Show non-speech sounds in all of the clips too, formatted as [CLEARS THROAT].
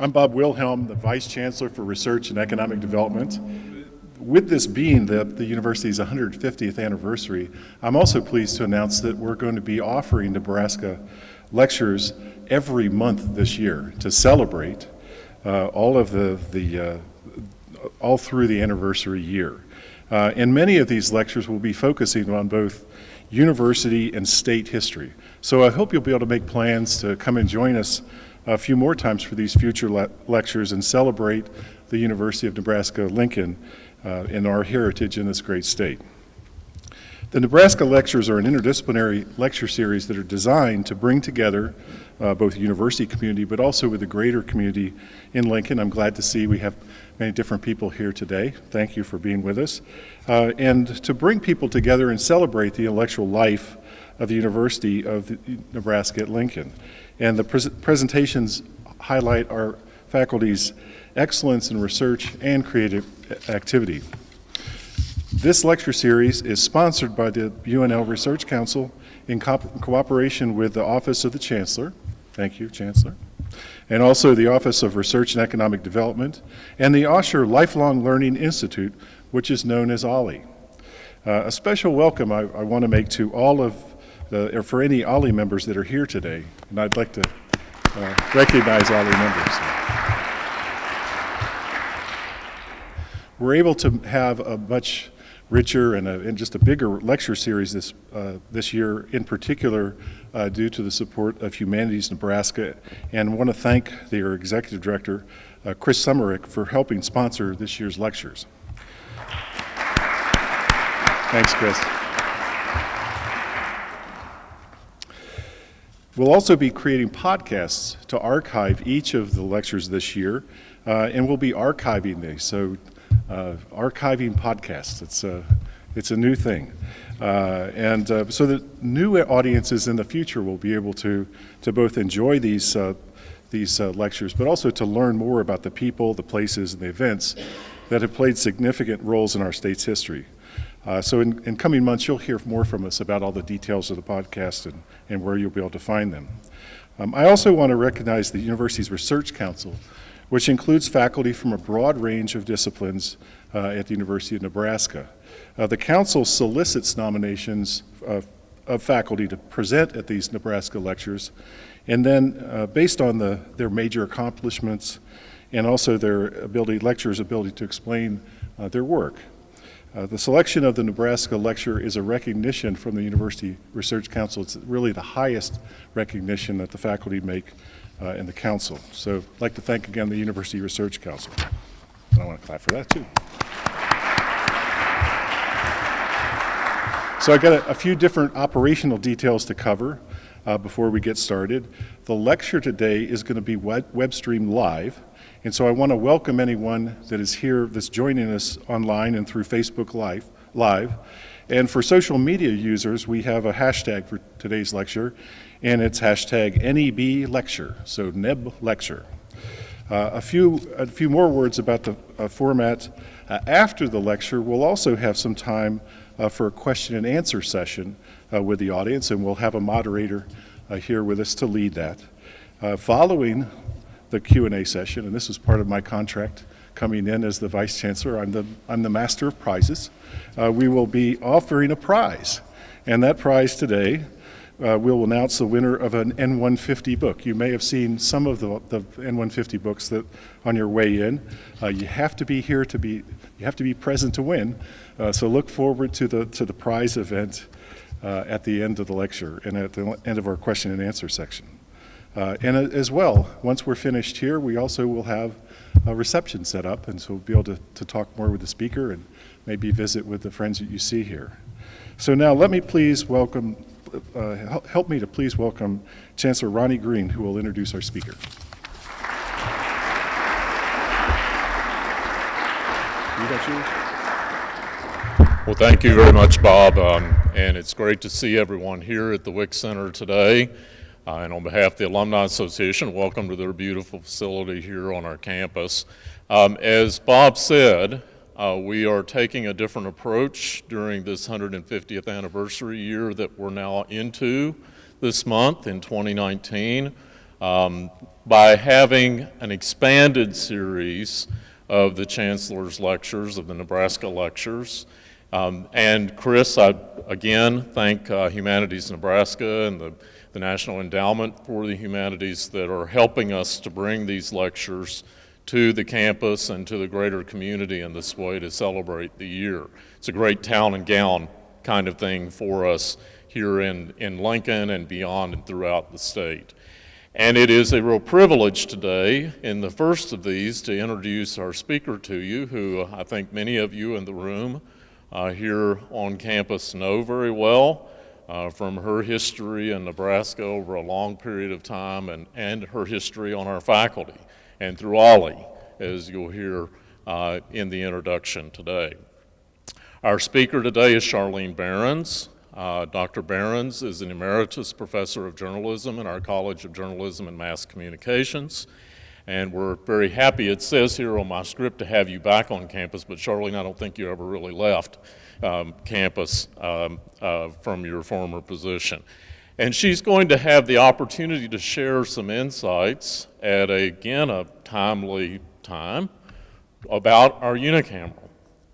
I'm Bob Wilhelm, the Vice Chancellor for Research and Economic Development. With this being the, the university's 150th anniversary, I'm also pleased to announce that we're going to be offering Nebraska lectures every month this year to celebrate uh, all of the, the uh, all through the anniversary year. Uh, and many of these lectures will be focusing on both university and state history. So I hope you'll be able to make plans to come and join us a few more times for these future le lectures and celebrate the University of Nebraska-Lincoln uh, and our heritage in this great state. The Nebraska Lectures are an interdisciplinary lecture series that are designed to bring together uh, both the university community but also with the greater community in Lincoln. I'm glad to see we have many different people here today. Thank you for being with us. Uh, and to bring people together and celebrate the intellectual life of the University of Nebraska at Lincoln. And the pres presentations highlight our faculty's excellence in research and creative activity. This lecture series is sponsored by the UNL Research Council in co cooperation with the Office of the Chancellor. Thank you, Chancellor. And also the Office of Research and Economic Development and the Osher Lifelong Learning Institute, which is known as OLLI. Uh, a special welcome I, I want to make to all of the, or for any OLLI members that are here today, and I'd like to uh, recognize OLLI members. We're able to have a much richer and, a, and just a bigger lecture series this, uh, this year, in particular uh, due to the support of Humanities Nebraska, and I want to thank their executive director, uh, Chris Sommerich, for helping sponsor this year's lectures. Thanks, Chris. We'll also be creating podcasts to archive each of the lectures this year, uh, and we'll be archiving these. So, uh, archiving podcasts, it's a, it's a new thing. Uh, and uh, so that new audiences in the future will be able to, to both enjoy these, uh, these uh, lectures, but also to learn more about the people, the places, and the events that have played significant roles in our state's history. Uh, so in, in, coming months, you'll hear more from us about all the details of the podcast and, and where you'll be able to find them. Um, I also want to recognize the university's Research Council, which includes faculty from a broad range of disciplines uh, at the University of Nebraska. Uh, the council solicits nominations uh, of faculty to present at these Nebraska lectures, and then uh, based on the, their major accomplishments and also their ability, lecturers' ability to explain uh, their work. Uh, the selection of the Nebraska lecture is a recognition from the University Research Council. It's really the highest recognition that the faculty make uh, in the council. So I'd like to thank again the University Research Council. And I want to clap for that too. So I've got a, a few different operational details to cover uh, before we get started. The lecture today is going to be web, web streamed live. And so I want to welcome anyone that is here that's joining us online and through Facebook Live. Live. And for social media users, we have a hashtag for today's lecture, and it's hashtag NEB Lecture, so NEB Lecture. Uh, a, few, a few more words about the uh, format. Uh, after the lecture, we'll also have some time uh, for a question and answer session uh, with the audience, and we'll have a moderator uh, here with us to lead that. following the Q&A session, and this is part of my contract coming in as the Vice Chancellor. I'm the, I'm the Master of Prizes. Uh, we will be offering a prize, and that prize today uh, we'll announce the winner of an N150 book. You may have seen some of the, the N150 books that on your way in. Uh, you have to be here to be, you have to be present to win. Uh, so look forward to the, to the prize event uh, at the end of the lecture and at the end of our question and answer section. Uh, and as well, once we're finished here, we also will have a reception set up, and so we'll be able to, to talk more with the speaker and maybe visit with the friends that you see here. So now let me please welcome, uh, help me to please welcome Chancellor Ronnie Green, who will introduce our speaker. Well, thank you very much, Bob, um, and it's great to see everyone here at the Wick Center today. Uh, and on behalf of the Alumni Association, welcome to their beautiful facility here on our campus. Um, as Bob said, uh, we are taking a different approach during this 150th anniversary year that we're now into this month in 2019. um, by having an expanded series of the Chancellor's Lectures, of the Nebraska Lectures. Um, and Chris, I again thank uh, Humanities Nebraska and the, the National Endowment for the Humanities that are helping us to bring these lectures to the campus and to the greater community in this way to celebrate the year. It's a great town and gown kind of thing for us here in, in Lincoln and beyond and throughout the state. And it is a real privilege today, in the first of these, to introduce our speaker to you, who I think many of you in the room uh, here on campus know very well uh, from her history in Nebraska over a long period of time and, and her history on our faculty and through OLLI, as you'll hear uh, in the introduction today. Our speaker today is Charlyne Berens. Uh, Dr. Berens is an emeritus professor of journalism in our College of Journalism and Mass Communications. And we're very happy, it says here on my script, to have you back on campus, but Charlyne, I don't think you ever really left um, campus um, uh, from your former position. And she's going to have the opportunity to share some insights at, a, again, a timely time about our unicameral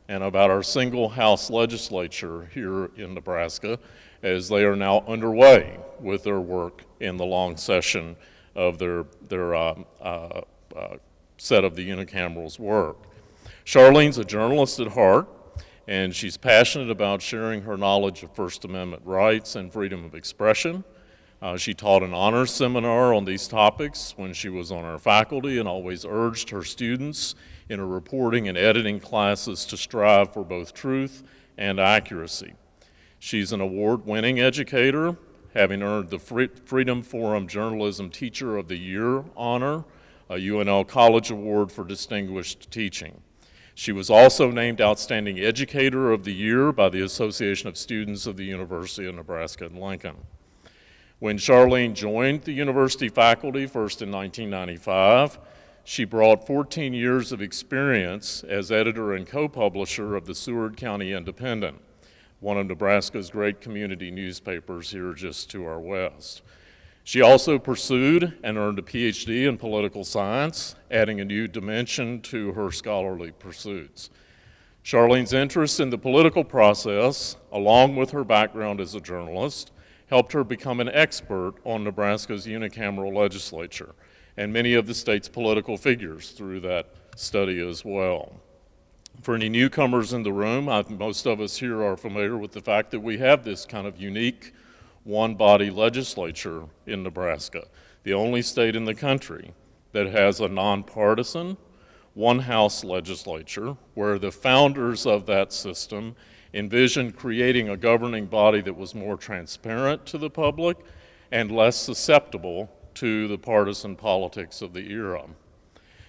and about our single house legislature here in Nebraska as they are now underway with their work in the long session of their, their um, uh, uh, set of the unicameral's work. Charlyne's a journalist at heart, and she's passionate about sharing her knowledge of First Amendment rights and freedom of expression. Uh, she taught an honors seminar on these topics when she was on our faculty and always urged her students in her reporting and editing classes to strive for both truth and accuracy. She's an award-winning educator, having earned the Freedom Forum Journalism Teacher of the Year honor, a UNL College Award for Distinguished Teaching. She was also named Outstanding Educator of the Year by the Association of Students of the University of Nebraska in Lincoln. When Charlyne joined the university faculty, first in 1995, she brought 14 years of experience as editor and co-publisher of the Seward County Independent, one of Nebraska's great community newspapers here just to our west. She also pursued and earned a PhD in political science, adding a new dimension to her scholarly pursuits. Charlyne's interest in the political process, along with her background as a journalist, helped her become an expert on Nebraska's unicameral legislature and many of the state's political figures through that study as well. For any newcomers in the room, I, most of us here are familiar with the fact that we have this kind of unique one-body legislature in Nebraska, the only state in the country that has a nonpartisan, one-house legislature where the founders of that system envisioned creating a governing body that was more transparent to the public and less susceptible to the partisan politics of the era.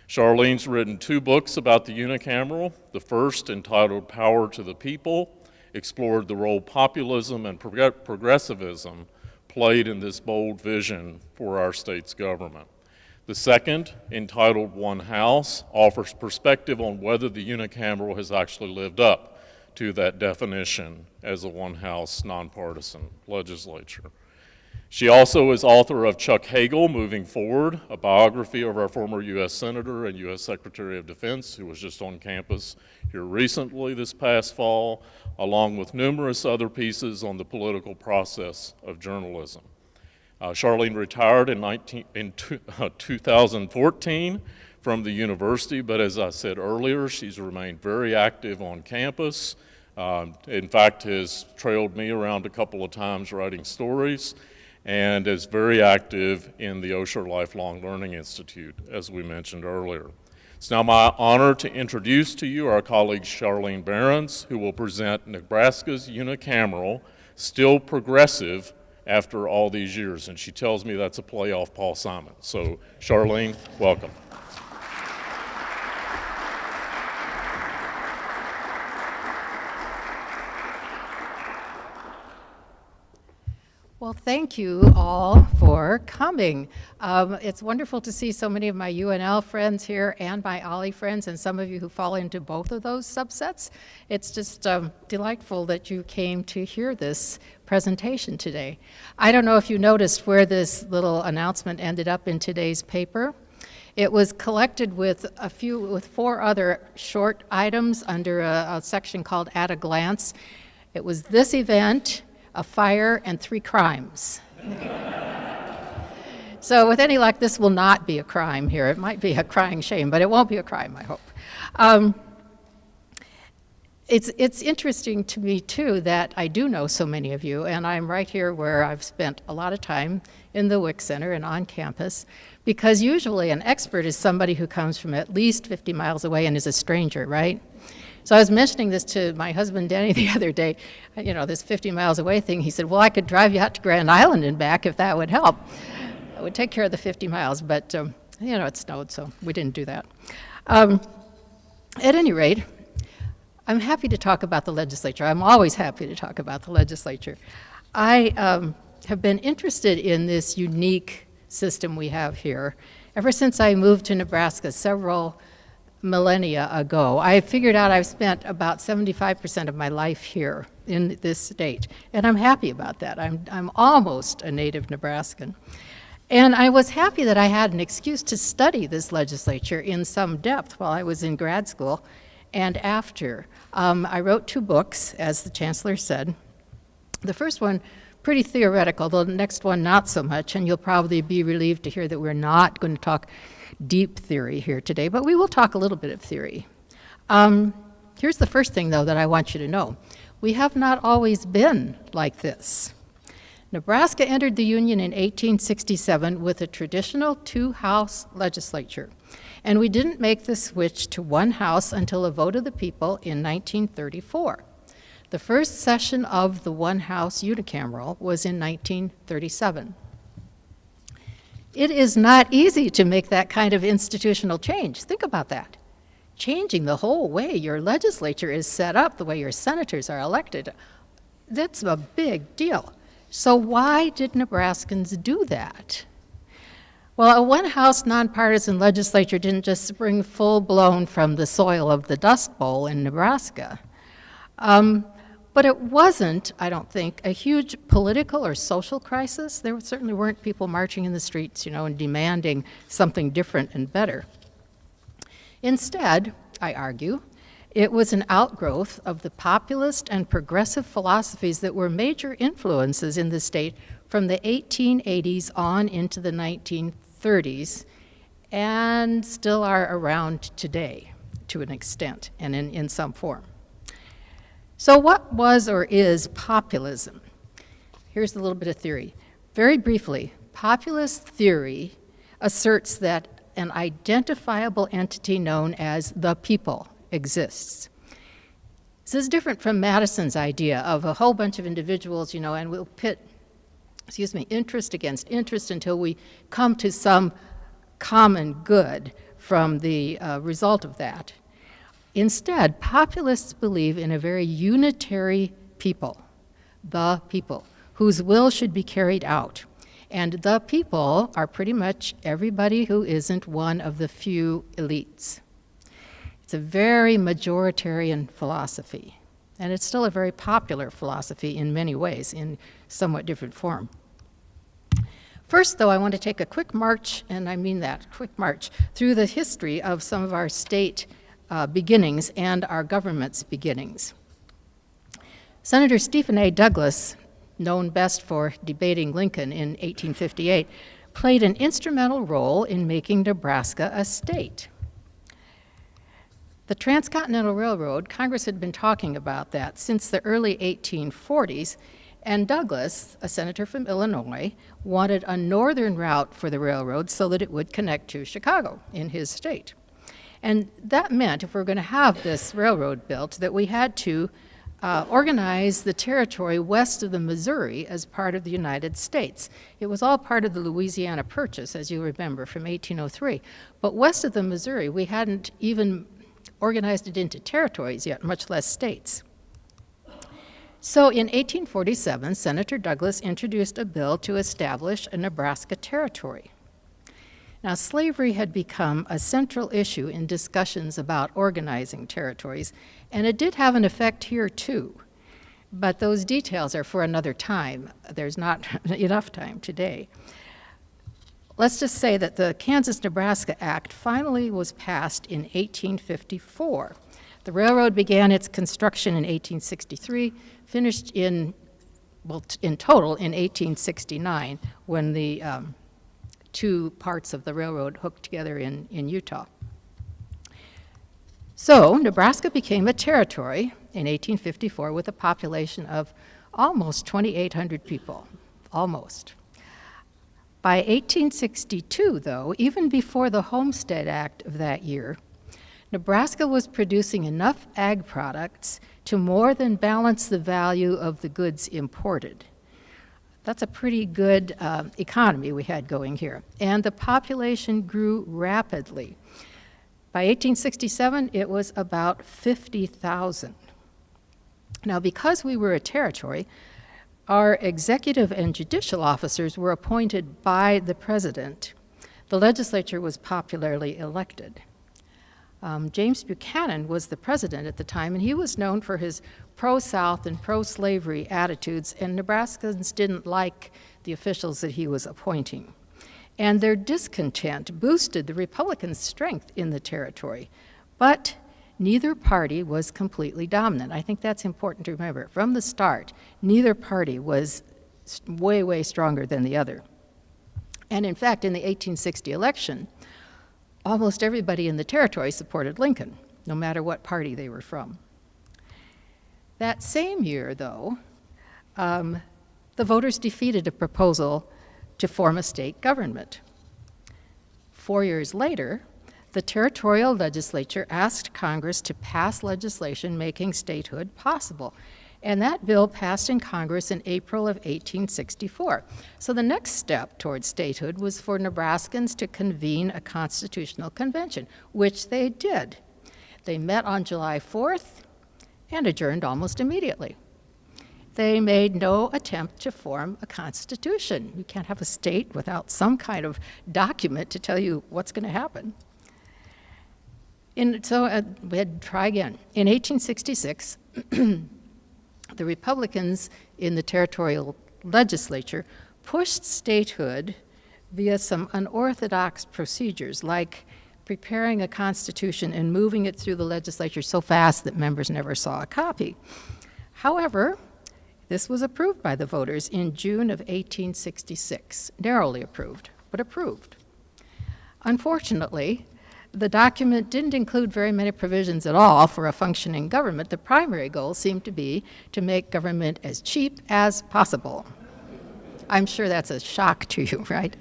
Charlyne's written two books about the unicameral. The first, entitled Power to the People, explored the role populism and prog progressivism played in this bold vision for our state's government. The second, entitled One House, offers perspective on whether the unicameral has actually lived up to that definition as a one-house nonpartisan legislature. She also is author of Chuck Hagel, Moving Forward, a biography of our former U.S. Senator and U.S. Secretary of Defense, who was just on campus here recently this past fall, along with numerous other pieces on the political process of journalism. Uh, Charlyne retired in, 19, in uh, 2014 from the university, but as I said earlier, she's remained very active on campus. Um, in fact, has trailed me around a couple of times writing stories and is very active in the Osher Lifelong Learning Institute, as we mentioned earlier. It's now my honor to introduce to you our colleague Charlyne Berens, who will present Nebraska's unicameral, still progressive after all these years. And she tells me that's a play off Paul Simon. So Charlyne, welcome. Well, thank you all for coming. Um, it's wonderful to see so many of my UNL friends here and my OLLI friends and some of you who fall into both of those subsets. It's just um, delightful that you came to hear this presentation today. I don't know if you noticed where this little announcement ended up in today's paper. It was collected with a few, with four other short items under a, a section called At a Glance. It was this event, a fire, and three crimes. so with any luck, this will not be a crime here. It might be a crying shame, but it won't be a crime, I hope. Um, it's, it's interesting to me, too, that I do know so many of you, and I'm right here where I've spent a lot of time in the Wick Center and on campus, because usually an expert is somebody who comes from at least 50 miles away and is a stranger, right? So I was mentioning this to my husband Danny [LAUGHS] the other day, you know, this 50 miles away thing. He said, well, I could drive you out to Grand Island and back if that would help. It would take care of the 50 miles, but, um, you know, it snowed, so we didn't do that. Um, at any rate, I'm happy to talk about the legislature. I'm always happy to talk about the legislature. I um, have been interested in this unique system we have here ever since I moved to Nebraska several millennia ago. I figured out I've spent about 75% of my life here in this state, and I'm happy about that. I'm, I'm almost a native Nebraskan. And I was happy that I had an excuse to study this legislature in some depth while I was in grad school and after. Um, I wrote two books, as the chancellor said. The first one, pretty theoretical, the next one not so much, and you'll probably be relieved to hear that we're not going to talk deep theory here today, but we will talk a little bit of theory. Um, here's the first thing, though, that I want you to know. We have not always been like this. Nebraska entered the Union in 1867 with a traditional two-house legislature. And we didn't make the switch to one house until a vote of the people in 1934. The first session of the one house unicameral was in 1937. It is not easy to make that kind of institutional change. Think about that. Changing the whole way your legislature is set up, the way your senators are elected, that's a big deal. So why did Nebraskans do that? Well, a one-house nonpartisan legislature didn't just spring full-blown from the soil of the Dust Bowl in Nebraska. Um, but it wasn't, I don't think, a huge political or social crisis. There certainly weren't people marching in the streets, you know, and demanding something different and better. Instead, I argue, it was an outgrowth of the populist and progressive philosophies that were major influences in the state from the 1880s on into the 1930s and still are around today to an extent and in, in some form. So what was or is populism? Here's a little bit of theory. Very briefly, populist theory asserts that an identifiable entity known as the people exists. This is different from Madison's idea of a whole bunch of individuals, you know, and we'll pit excuse me, interest against interest until we come to some common good from the uh, result of that. Instead, populists believe in a very unitary people, the people, whose will should be carried out. And the people are pretty much everybody who isn't one of the few elites. It's a very majoritarian philosophy. And it's still a very popular philosophy in many ways, in somewhat different form. First, though, I want to take a quick march, and I mean that, quick march, through the history of some of our state uh, beginnings and our government's beginnings. Senator Stephen A. Douglas, known best for debating Lincoln in 1858, played an instrumental role in making Nebraska a state. The Transcontinental Railroad, Congress had been talking about that since the early 1840s, and Douglas, a senator from Illinois, wanted a northern route for the railroad so that it would connect to Chicago in his state. And that meant, if we are going to have this railroad built, that we had to uh, organize the territory west of the Missouri as part of the United States. It was all part of the Louisiana Purchase, as you remember, from 1803. But west of the Missouri, we hadn't even organized it into territories yet, much less states. So in 1847, Senator Douglas introduced a bill to establish a Nebraska territory. Now, slavery had become a central issue in discussions about organizing territories, and it did have an effect here too. But those details are for another time. There's not [LAUGHS] enough time today. Let's just say that the Kansas-Nebraska Act finally was passed in 1854. The railroad began its construction in 1863, finished in, well, in total in 1869, when the um, two parts of the railroad hooked together in, in Utah. So Nebraska became a territory in 1854 with a population of almost 2,800 people, almost. By 1862, though, even before the Homestead Act of that year, Nebraska was producing enough ag products to more than balance the value of the goods imported. That's a pretty good uh, economy we had going here. And the population grew rapidly. By 1867, it was about 50,000. Now, because we were a territory, our executive and judicial officers were appointed by the president. The legislature was popularly elected. Um, James Buchanan was the president at the time, and he was known for his pro South and pro slavery attitudes, and Nebraskans didn't like the officials that he was appointing. And their discontent boosted the Republicans' strength in the territory. But neither party was completely dominant. I think that's important to remember. From the start, neither party was way, way stronger than the other. And in fact, in the 1860 election, almost everybody in the territory supported Lincoln, no matter what party they were from. That same year, though, um, the voters defeated a proposal to form a state government. Four years later, the territorial legislature asked Congress to pass legislation making statehood possible. And that bill passed in Congress in April of 1864. So the next step towards statehood was for Nebraskans to convene a constitutional convention, which they did. They met on July 4th and adjourned almost immediately they made no attempt to form a constitution. You can't have a state without some kind of document to tell you what's going to happen. In, so uh, we had to try again. In 1866, [CLEARS THROAT] the Republicans in the territorial legislature pushed statehood via some unorthodox procedures, like preparing a constitution and moving it through the legislature so fast that members never saw a copy. However, this was approved by the voters in June of 1866, narrowly approved, but approved. Unfortunately, the document didn't include very many provisions at all for a functioning government. The primary goal seemed to be to make government as cheap as possible. I'm sure that's a shock to you, [LAUGHS] right?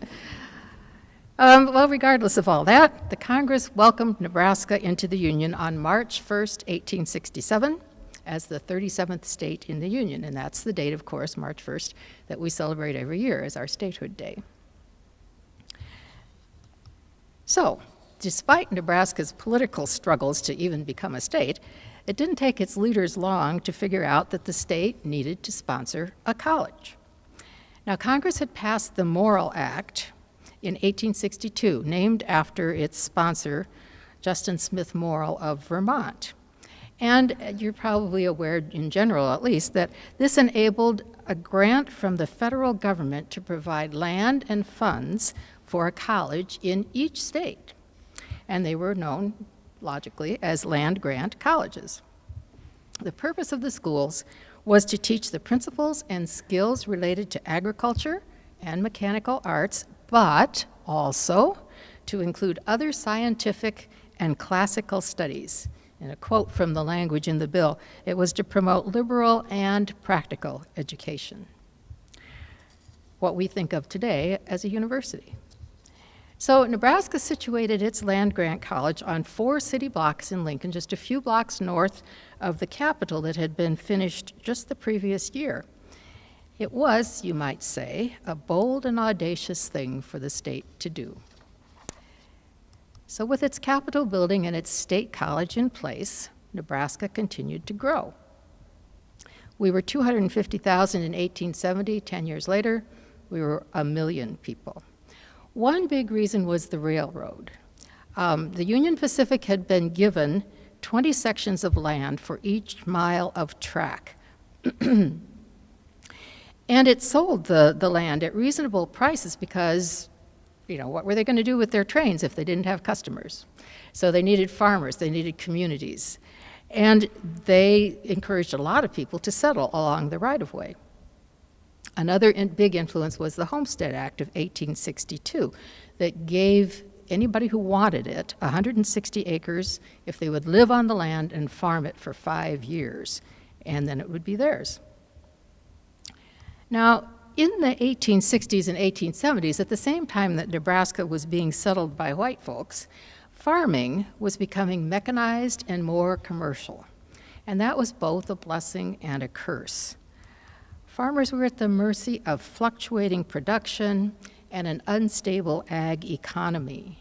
Um, well, regardless of all that, the Congress welcomed Nebraska into the Union on March 1st, 1867 as the 37th state in the Union. And that's the date, of course, March 1st, that we celebrate every year as our statehood day. So, despite Nebraska's political struggles to even become a state, it didn't take its leaders long to figure out that the state needed to sponsor a college. Now, Congress had passed the Morrill Act in 1862, named after its sponsor, Justin Smith Morrill of Vermont. And you're probably aware, in general at least, that this enabled a grant from the federal government to provide land and funds for a college in each state. And they were known, logically, as land grant colleges. The purpose of the schools was to teach the principles and skills related to agriculture and mechanical arts, but also to include other scientific and classical studies and a quote from the language in the bill, it was to promote liberal and practical education, what we think of today as a university. So Nebraska situated its land-grant college on four city blocks in Lincoln, just a few blocks north of the Capitol that had been finished just the previous year. It was, you might say, a bold and audacious thing for the state to do. So with its Capitol building and its state college in place, Nebraska continued to grow. We were 250,000 in 1870. 10 years later, we were a million people. One big reason was the railroad. Um, the Union Pacific had been given 20 sections of land for each mile of track. [CLEARS THROAT] And it sold the, the land at reasonable prices because, you know, what were they going to do with their trains if they didn't have customers? So they needed farmers, they needed communities. And they encouraged a lot of people to settle along the right of way. Another in, big influence was the Homestead Act of 1862 that gave anybody who wanted it 160 acres if they would live on the land and farm it for five years, and then it would be theirs. Now, in the 1860s and 1870s, at the same time that Nebraska was being settled by white folks, farming was becoming mechanized and more commercial. And that was both a blessing and a curse. Farmers were at the mercy of fluctuating production and an unstable ag economy.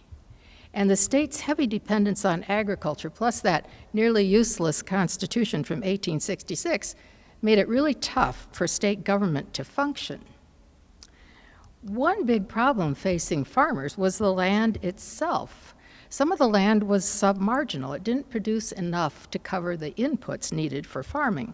And the state's heavy dependence on agriculture, plus that nearly useless Constitution from 1866, made it really tough for state government to function. One big problem facing farmers was the land itself. Some of the land was submarginal. It didn't produce enough to cover the inputs needed for farming.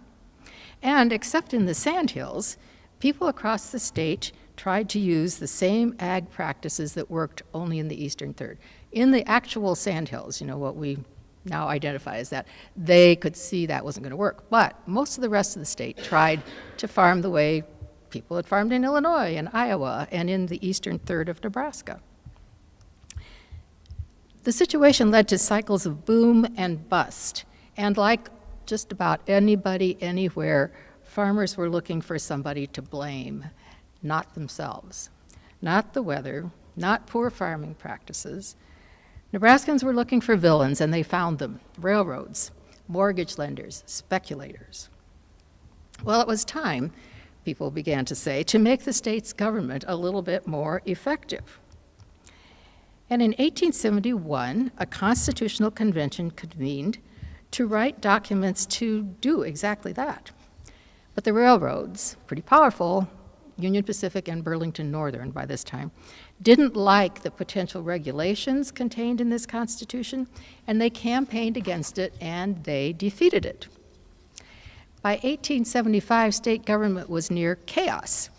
And except in the sandhills, people across the state tried to use the same ag practices that worked only in the eastern third. In the actual sandhills, you know, what we now identify as that, they could see that wasn't going to work. But most of the rest of the state tried to farm the way people had farmed in Illinois and Iowa and in the eastern third of Nebraska. The situation led to cycles of boom and bust. And like just about anybody anywhere, farmers were looking for somebody to blame, not themselves. Not the weather, not poor farming practices, Nebraskans were looking for villains, and they found them railroads, mortgage lenders, speculators. Well, it was time, people began to say, to make the state's government a little bit more effective. And in 1871, a constitutional convention convened to write documents to do exactly that. But the railroads, pretty powerful, Union Pacific and Burlington Northern by this time, didn't like the potential regulations contained in this Constitution, and they campaigned against it and they defeated it. By 1875, state government was near chaos.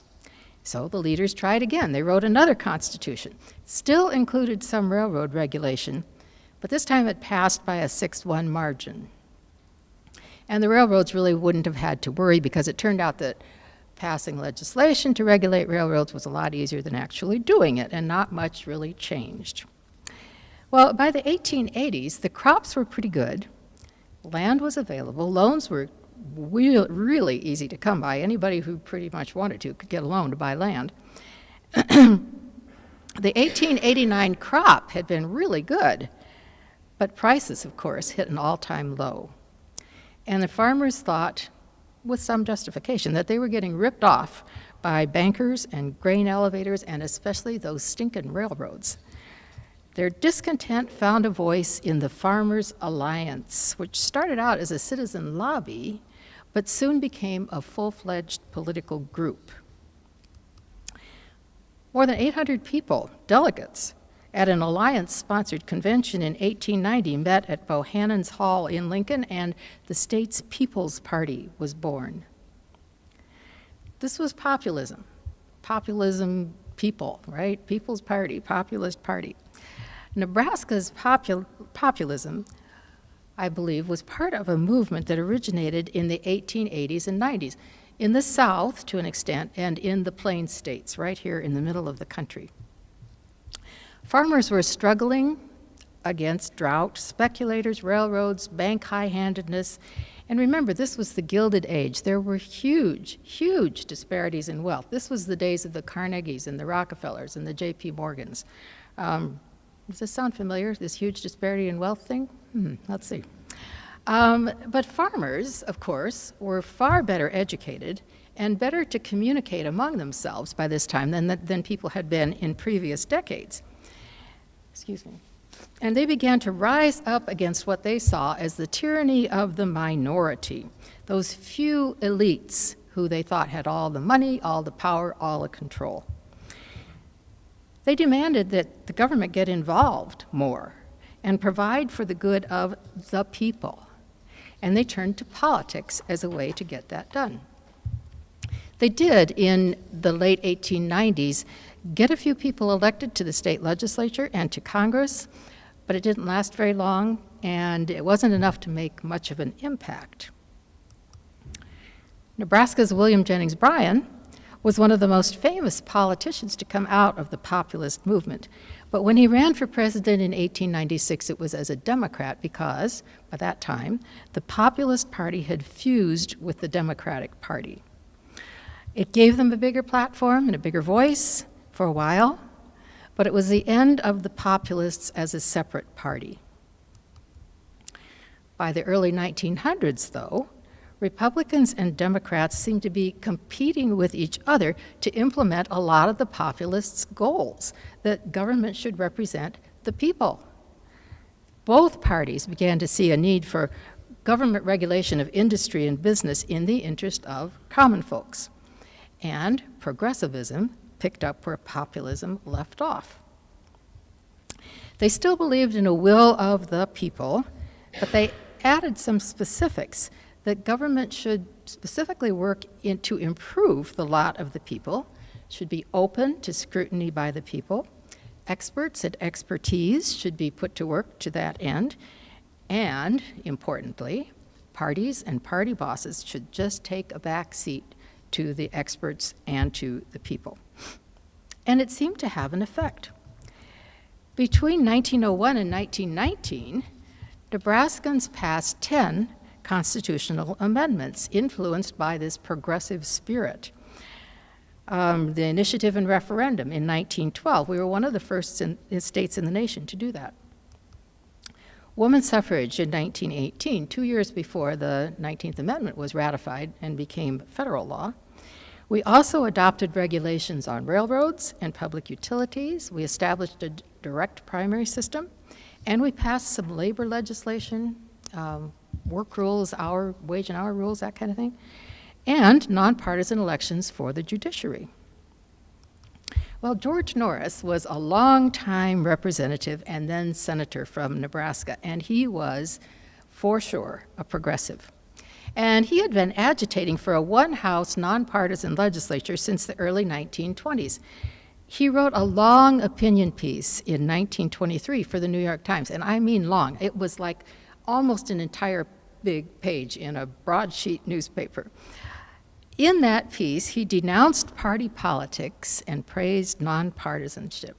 So the leaders tried again. They wrote another constitution. Still included some railroad regulation, but this time it passed by a 6-1 margin. And the railroads really wouldn't have had to worry because it turned out that passing legislation to regulate railroads was a lot easier than actually doing it, and not much really changed. Well, by the 1880s, the crops were pretty good, land was available, loans were really easy to come by. Anybody who pretty much wanted to could get a loan to buy land. [CLEARS THROAT] the 1889 crop had been really good, but prices, of course, hit an all-time low. And the farmers thought, with some justification, that they were getting ripped off by bankers and grain elevators and especially those stinking railroads. Their discontent found a voice in the Farmers Alliance, which started out as a citizen lobby, but soon became a full-fledged political group. More than 800 people, delegates, at an Alliance-sponsored convention in 1890 met at Bohannon's Hall in Lincoln, and the state's People's Party was born. This was populism. Populism people, right? People's Party, populist party. Nebraska's popul populism, I believe, was part of a movement that originated in the 1880s and 90s, in the South to an extent, and in the Plains states, right here in the middle of the country. Farmers were struggling against drought, speculators, railroads, bank high-handedness. And remember, this was the Gilded Age. There were huge, huge disparities in wealth. This was the days of the Carnegies and the Rockefellers and the J.P. Morgans. Um, does this sound familiar, this huge disparity in wealth thing? Hmm, let's see. Um, but farmers, of course, were far better educated and better to communicate among themselves by this time than, than people had been in previous decades excuse me. And they began to rise up against what they saw as the tyranny of the minority, those few elites who they thought had all the money, all the power, all the control. They demanded that the government get involved more and provide for the good of the people. And they turned to politics as a way to get that done. They did, in the late 1890s, get a few people elected to the state legislature and to Congress, but it didn't last very long, and it wasn't enough to make much of an impact. Nebraska's William Jennings Bryan was one of the most famous politicians to come out of the populist movement. But when he ran for president in 1896, it was as a Democrat because, by that time, the Populist Party had fused with the Democratic Party. It gave them a bigger platform and a bigger voice for a while, but it was the end of the populists as a separate party. By the early 1900s, though, Republicans and Democrats seemed to be competing with each other to implement a lot of the populists' goals that government should represent the people. Both parties began to see a need for government regulation of industry and business in the interest of common folks. And progressivism picked up where populism left off. They still believed in a will of the people, but they added some specifics that government should specifically work in, to improve the lot of the people, should be open to scrutiny by the people, experts and expertise should be put to work to that end, and, importantly, parties and party bosses should just take a back seat to the experts and to the people. And it seemed to have an effect. Between 1901 and 1919, Nebraskans passed 10 constitutional amendments influenced by this progressive spirit. Um, the initiative and referendum in 1912, we were one of the first in, states in the nation to do that. Woman suffrage in 1918, two years before the 19th Amendment was ratified and became federal law. We also adopted regulations on railroads and public utilities. We established a direct primary system, and we passed some labor legislation, um, work rules, hour, wage and hour rules, that kind of thing, and nonpartisan elections for the judiciary. Well, George Norris was a long-time representative and then senator from Nebraska, and he was, for sure, a progressive. And he had been agitating for a one-house, nonpartisan legislature since the early 1920s. He wrote a long opinion piece in 1923 for the New York Times, and I mean long. It was like almost an entire big page in a broadsheet newspaper. In that piece, he denounced party politics and praised nonpartisanship.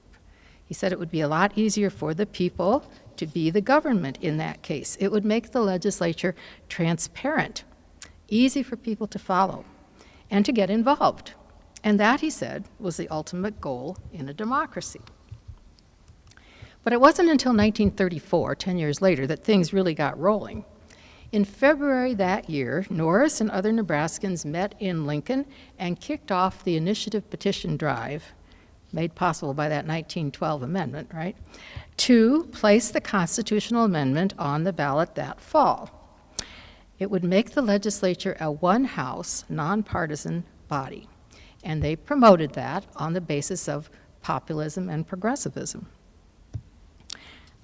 He said it would be a lot easier for the people to be the government in that case. It would make the legislature transparent, easy for people to follow, and to get involved. And that, he said, was the ultimate goal in a democracy. But it wasn't until 1934, 10 years later, that things really got rolling. In February that year, Norris and other Nebraskans met in Lincoln and kicked off the initiative petition drive, made possible by that 1912 amendment, right, to place the constitutional amendment on the ballot that fall. It would make the legislature a one-house, nonpartisan body, and they promoted that on the basis of populism and progressivism.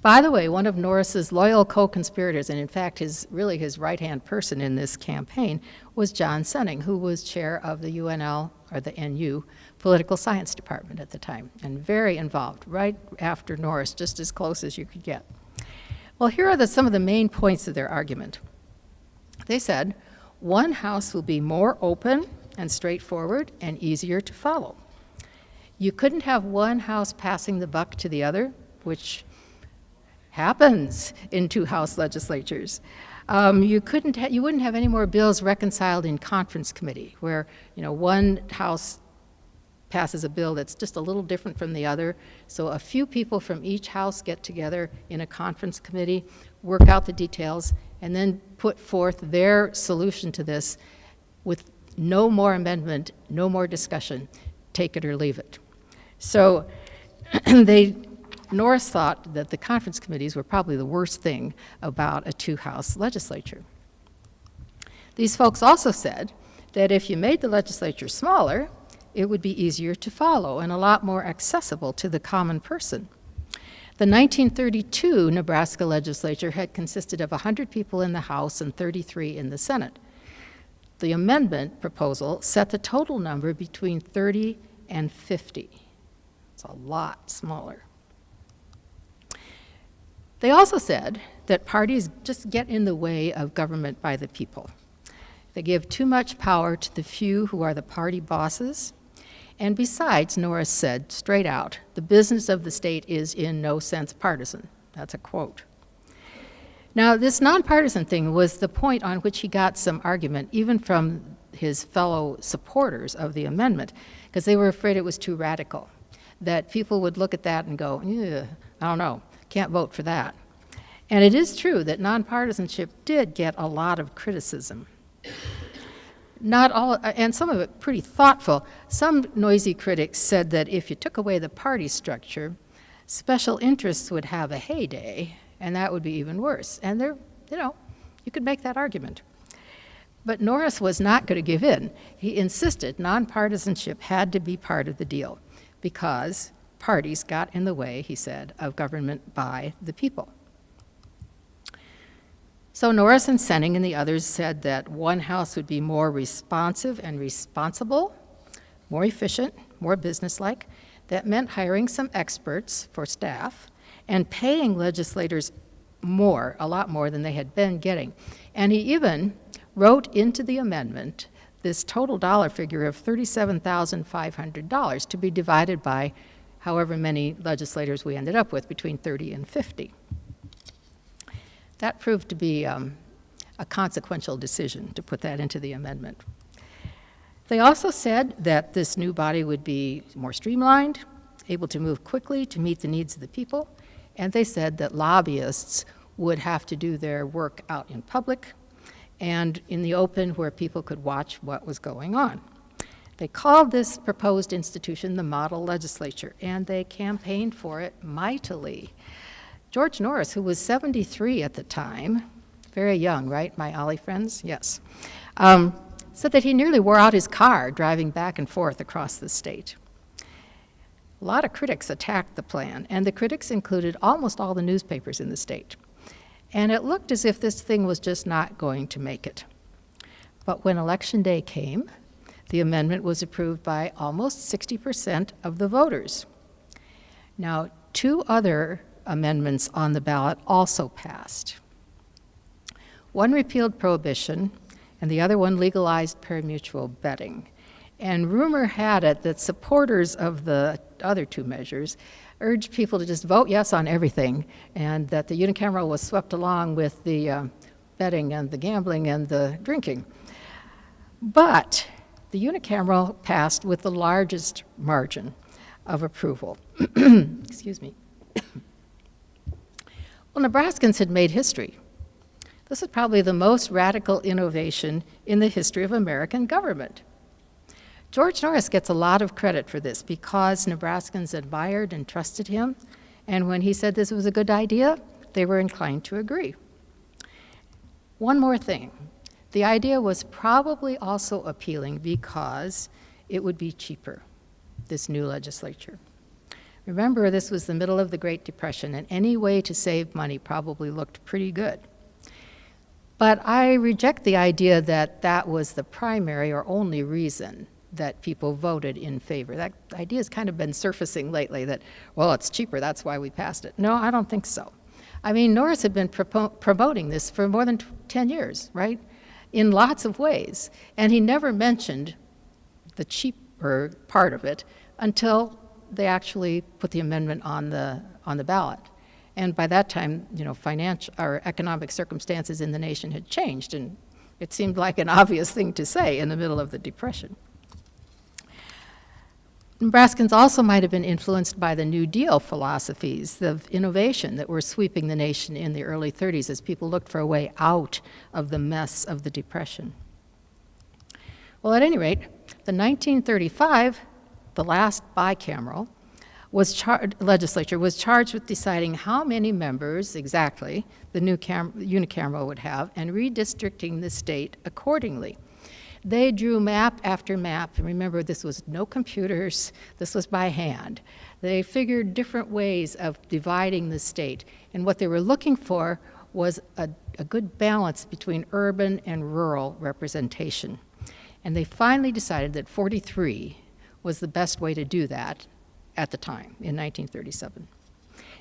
By the way, one of Norris's loyal co-conspirators, and in fact his really his right-hand person in this campaign, was John Senning, who was chair of the UNL, or the NU, political science department at the time, and very involved, right after Norris, just as close as you could get. Well, here are the, some of the main points of their argument. They said, one house will be more open and straightforward and easier to follow. You couldn't have one house passing the buck to the other, which happens in two House legislatures. Um, you couldn't, you wouldn't have any more bills reconciled in conference committee, where you know one House passes a bill that's just a little different from the other. So a few people from each House get together in a conference committee, work out the details, and then put forth their solution to this with no more amendment, no more discussion, take it or leave it. So [CLEARS THROAT] they Norris thought that the conference committees were probably the worst thing about a two-house legislature. These folks also said that if you made the legislature smaller, it would be easier to follow and a lot more accessible to the common person. The 1932 Nebraska legislature had consisted of 100 people in the House and 33 in the Senate. The amendment proposal set the total number between 30 and 50. It's a lot smaller. They also said that parties just get in the way of government by the people. They give too much power to the few who are the party bosses. And besides, Norris said straight out, the business of the state is in no sense partisan. That's a quote. Now, this nonpartisan thing was the point on which he got some argument, even from his fellow supporters of the amendment, because they were afraid it was too radical, that people would look at that and go, "Ugh, I don't know, can't vote for that. And it is true that nonpartisanship did get a lot of criticism. Not all, uh, and some of it pretty thoughtful. Some noisy critics said that if you took away the party structure, special interests would have a heyday, and that would be even worse. And there, you know, you could make that argument. But Norris was not going to give in. He insisted nonpartisanship had to be part of the deal because parties got in the way, he said, of government by the people. So Norris and Senning and the others said that one house would be more responsive and responsible, more efficient, more businesslike. That meant hiring some experts for staff and paying legislators more, a lot more than they had been getting. And he even wrote into the amendment this total dollar figure of $37,500 to be divided by however many legislators we ended up with, between 30 and 50. That proved to be um, a consequential decision to put that into the amendment. They also said that this new body would be more streamlined, able to move quickly to meet the needs of the people, and they said that lobbyists would have to do their work out in public and in the open where people could watch what was going on. They called this proposed institution the model legislature, and they campaigned for it mightily. George Norris, who was 73 at the time, very young, right, my OLLI friends? Yes. Um, said that he nearly wore out his car driving back and forth across the state. A lot of critics attacked the plan, and the critics included almost all the newspapers in the state. And it looked as if this thing was just not going to make it. But when election day came, the amendment was approved by almost 60% of the voters. Now, two other amendments on the ballot also passed. One repealed prohibition, and the other one legalized parimutuel betting. And rumor had it that supporters of the other two measures urged people to just vote yes on everything, and that the unicameral was swept along with the uh, betting and the gambling and the drinking. But the unicameral passed with the largest margin of approval. [CLEARS THROAT] Excuse me. Well, Nebraskans had made history. This is probably the most radical innovation in the history of American government. George Norris gets a lot of credit for this because Nebraskans admired and trusted him, and when he said this was a good idea, they were inclined to agree. One more thing. The idea was probably also appealing because it would be cheaper, this new legislature. Remember, this was the middle of the Great Depression, and any way to save money probably looked pretty good. But I reject the idea that that was the primary or only reason that people voted in favor. That idea has kind of been surfacing lately that, well, it's cheaper, that's why we passed it. No, I don't think so. I mean, Norris had been promoting this for more than 10 years, right? In lots of ways. And he never mentioned the cheaper part of it until they actually put the amendment on the, on the ballot. And by that time, you know, financial or economic circumstances in the nation had changed, and it seemed like an obvious thing to say in the middle of the Depression. Nebraskans also might have been influenced by the New Deal philosophies of innovation that were sweeping the nation in the early 30s as people looked for a way out of the mess of the Depression. Well, at any rate, the 1935, the last bicameral, was legislature was charged with deciding how many members exactly the new unicameral would have and redistricting the state accordingly. They drew map after map. And remember, this was no computers, this was by hand. They figured different ways of dividing the state. And what they were looking for was a, a good balance between urban and rural representation. And they finally decided that 43 was the best way to do that at the time, in 1937.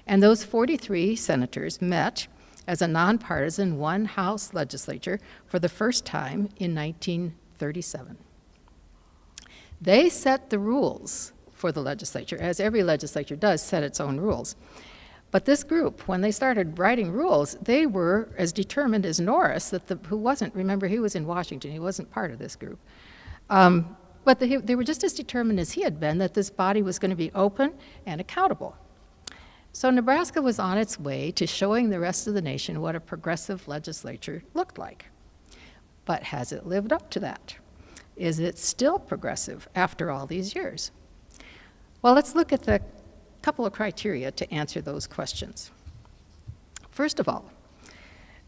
And those 43 senators met as a nonpartisan one House legislature for the first time in 1937. They set the rules for the legislature, as every legislature does set its own rules. But this group, when they started writing rules, they were as determined as Norris, that the, who wasn't, remember, he was in Washington, he wasn't part of this group. Um, but they, they were just as determined as he had been that this body was going to be open and accountable. So Nebraska was on its way to showing the rest of the nation what a progressive legislature looked like. But has it lived up to that? Is it still progressive after all these years? Well, let's look at the couple of criteria to answer those questions. First of all,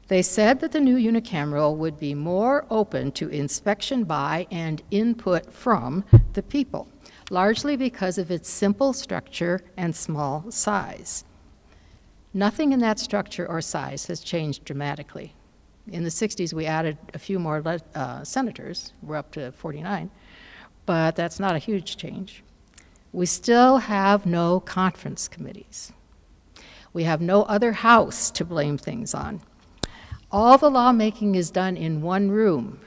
they said that the new unicameral would be more open to inspection by and input from the people, largely because of its simple structure and small size. Nothing in that structure or size has changed dramatically. In the 60s, we added a few more uh, senators. We're up to 49. But that's not a huge change. We still have no conference committees. We have no other house to blame things on. All the lawmaking is done in one room,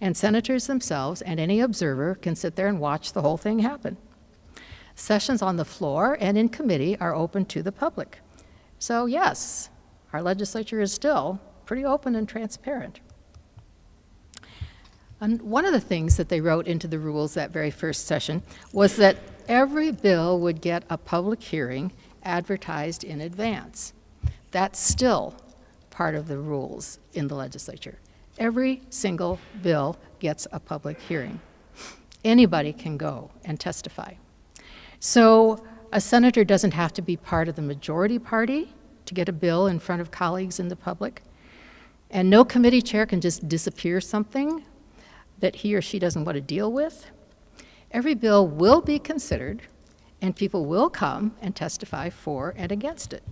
and senators themselves and any observer can sit there and watch the whole thing happen. Sessions on the floor and in committee are open to the public. So yes, our legislature is still pretty open and transparent. And one of the things that they wrote into the rules that very first session was that every bill would get a public hearing advertised in advance. That's still part of the rules in the legislature. Every single bill gets a public hearing. Anybody can go and testify. So a senator doesn't have to be part of the majority party to get a bill in front of colleagues in the public. And no committee chair can just disappear something that he or she doesn't want to deal with. Every bill will be considered, and people will come and testify for and against it.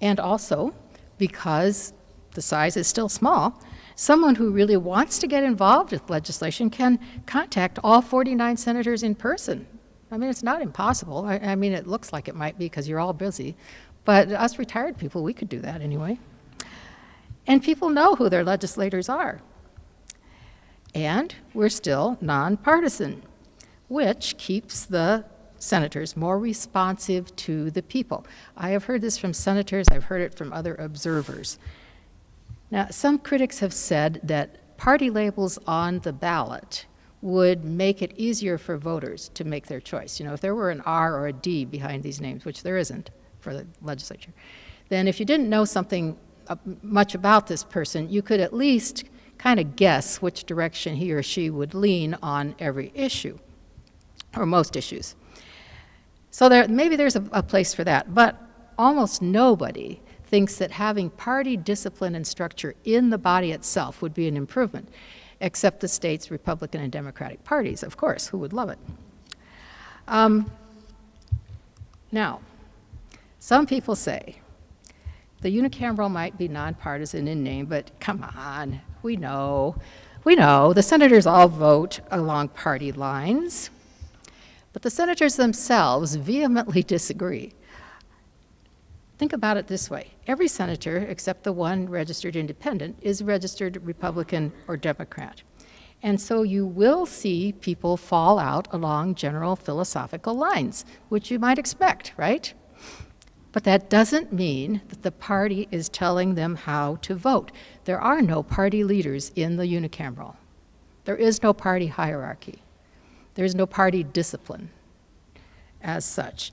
And also, because the size is still small, someone who really wants to get involved with legislation can contact all 49 senators in person. I mean, it's not impossible. I, I mean, it looks like it might be because you're all busy. But us retired people, we could do that anyway. And people know who their legislators are. And we're still nonpartisan, which keeps the senators more responsive to the people. I have heard this from senators, I've heard it from other observers. Now, some critics have said that party labels on the ballot would make it easier for voters to make their choice. You know, if there were an R or a D behind these names, which there isn't for the legislature, then if you didn't know something much about this person, you could at least kind of guess which direction he or she would lean on every issue, or most issues. So there, maybe there's a, a place for that, but almost nobody thinks that having party discipline and structure in the body itself would be an improvement, except the state's Republican and Democratic parties, of course, who would love it. Um, now, some people say the unicameral might be nonpartisan in name, but come on, we know. We know the senators all vote along party lines. But the senators themselves vehemently [LAUGHS] disagree. Think about it this way. Every senator, except the one registered independent, is registered Republican or Democrat. And so you will see people fall out along general philosophical lines, which you might expect, right? But that doesn't mean that the party is telling them how to vote. There are no party leaders in the unicameral. There is no party hierarchy. There's no party discipline as such.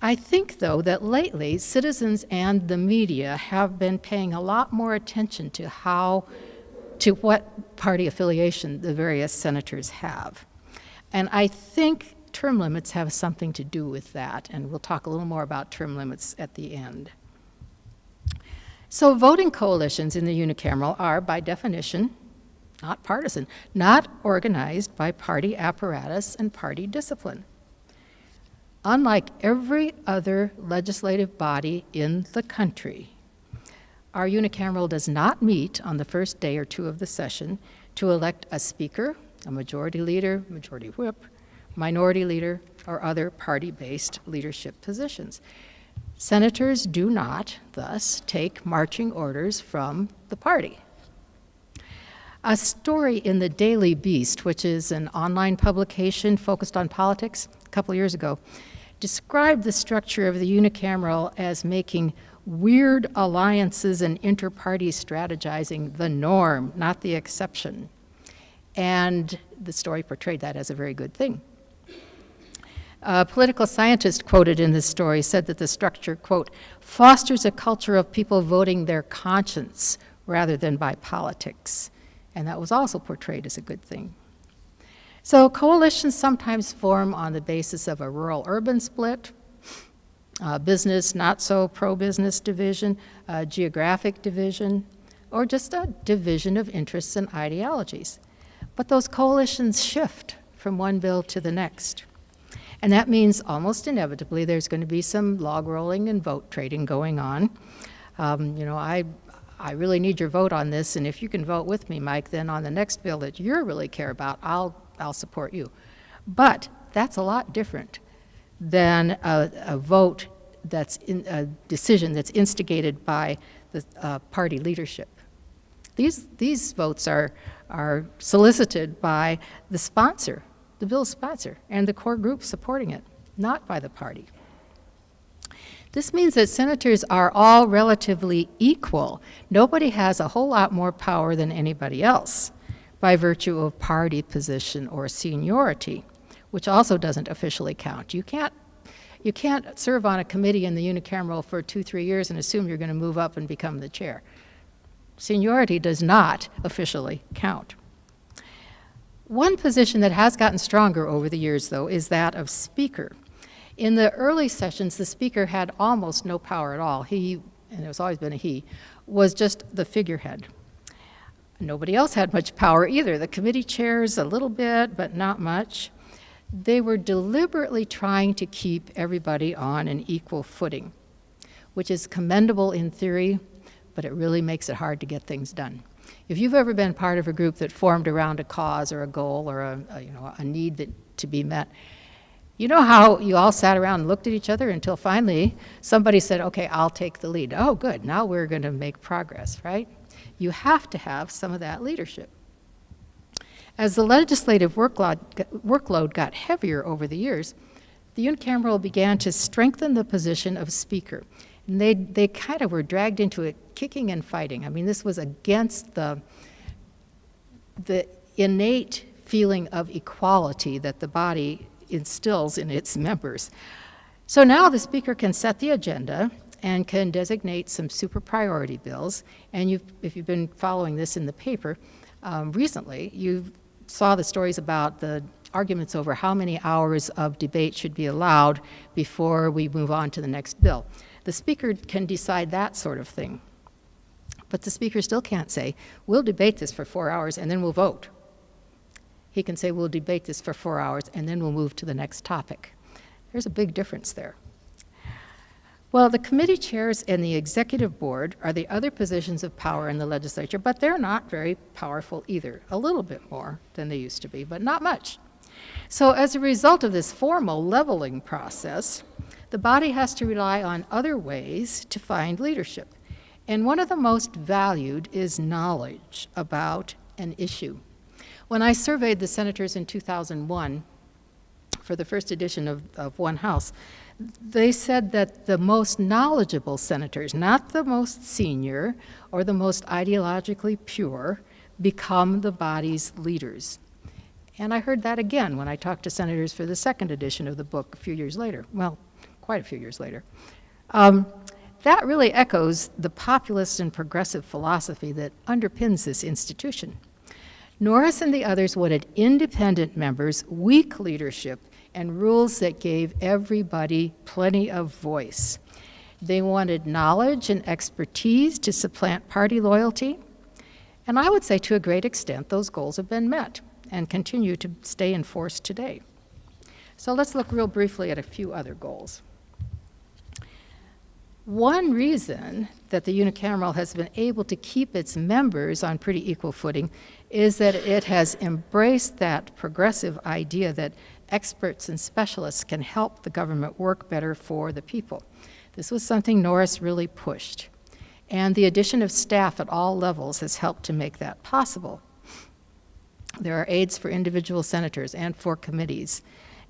I think, though, that lately citizens and the media have been paying a lot more attention to how, to what party affiliation the various senators have. And I think term limits have something to do with that, and we'll talk a little more about term limits at the end. So voting coalitions in the unicameral are, by definition, not partisan, not organized by party apparatus and party discipline. Unlike every other legislative body in the country, our unicameral does not meet on the first day or two of the session to elect a speaker, a majority leader, majority whip, minority leader, or other party-based leadership positions. Senators do not, thus, take marching orders from the party. A story in the Daily Beast, which is an online publication focused on politics, a couple years ago, described the structure of the unicameral as making weird alliances and inter-party strategizing the norm, not the exception. And the story portrayed that as a very good thing. A political scientist quoted in this story said that the structure, quote, fosters a culture of people voting their conscience rather than by politics. And that was also portrayed as a good thing. So coalitions sometimes form on the basis of a rural-urban split, business not so pro-business division, geographic division, or just a division of interests and ideologies. But those coalitions shift from one bill to the next. And that means almost inevitably there's going to be some log rolling and vote trading going on. Um, you know, I, I really need your vote on this, and if you can vote with me, Mike, then on the next bill that you really care about, I'll, I'll support you. But that's a lot different than a, a vote that's in, a decision that's instigated by the uh, party leadership. These, these votes are, are solicited by the sponsor, the bill's sponsor, and the core group supporting it, not by the party. This means that senators are all relatively equal. Nobody has a whole lot more power than anybody else by virtue of party position or seniority, which also doesn't officially count. You can't, you can't serve on a committee in the unicameral for two, three years and assume you're going to move up and become the chair. Seniority does not officially count. One position that has gotten stronger over the years, though, is that of speaker. In the early sessions, the speaker had almost no power at all. He, and it's always been a he, was just the figurehead. Nobody else had much power either. The committee chairs a little bit, but not much. They were deliberately trying to keep everybody on an equal footing, which is commendable in theory, but it really makes it hard to get things done. If you've ever been part of a group that formed around a cause or a goal or a, a you know, a need that, to be met, you know how you all sat around and looked at each other until finally somebody said, okay, I'll take the lead. Oh, good, now we're going to make progress, right? You have to have some of that leadership. As the legislative workload, workload got heavier over the years, the unicameral began to strengthen the position of speaker. And they, they kind of were dragged into it kicking and fighting. I mean, this was against the, the innate feeling of equality that the body instills in its members. So now the speaker can set the agenda and can designate some super priority bills. And you've, if you've been following this in the paper um, recently, you saw the stories about the arguments over how many hours of debate should be allowed before we move on to the next bill. The speaker can decide that sort of thing. But the speaker still can't say, we'll debate this for four hours and then we'll vote. He can say, we'll debate this for four hours and then we'll move to the next topic. There's a big difference there. Well, the committee chairs and the executive board are the other positions of power in the legislature, but they're not very powerful either. A little bit more than they used to be, but not much. So as a result of this formal leveling process, the body has to rely on other ways to find leadership. And one of the most valued is knowledge about an issue. When I surveyed the senators in 2001 for the first edition of, of One House, they said that the most knowledgeable senators, not the most senior or the most ideologically pure, become the body's leaders. And I heard that again when I talked to senators for the second edition of the book a few years later, well, quite a few years later. Um, that really echoes the populist and progressive philosophy that underpins this institution. Norris and the others wanted independent members, weak leadership, and rules that gave everybody plenty of voice. They wanted knowledge and expertise to supplant party loyalty. And I would say to a great extent, those goals have been met and continue to stay in force today. So let's look real briefly at a few other goals. One reason that the unicameral has been able to keep its members on pretty equal footing is that it has embraced that progressive idea that experts and specialists can help the government work better for the people. This was something Norris really pushed. And the addition of staff at all levels has helped to make that possible. There are aides for individual senators and for committees.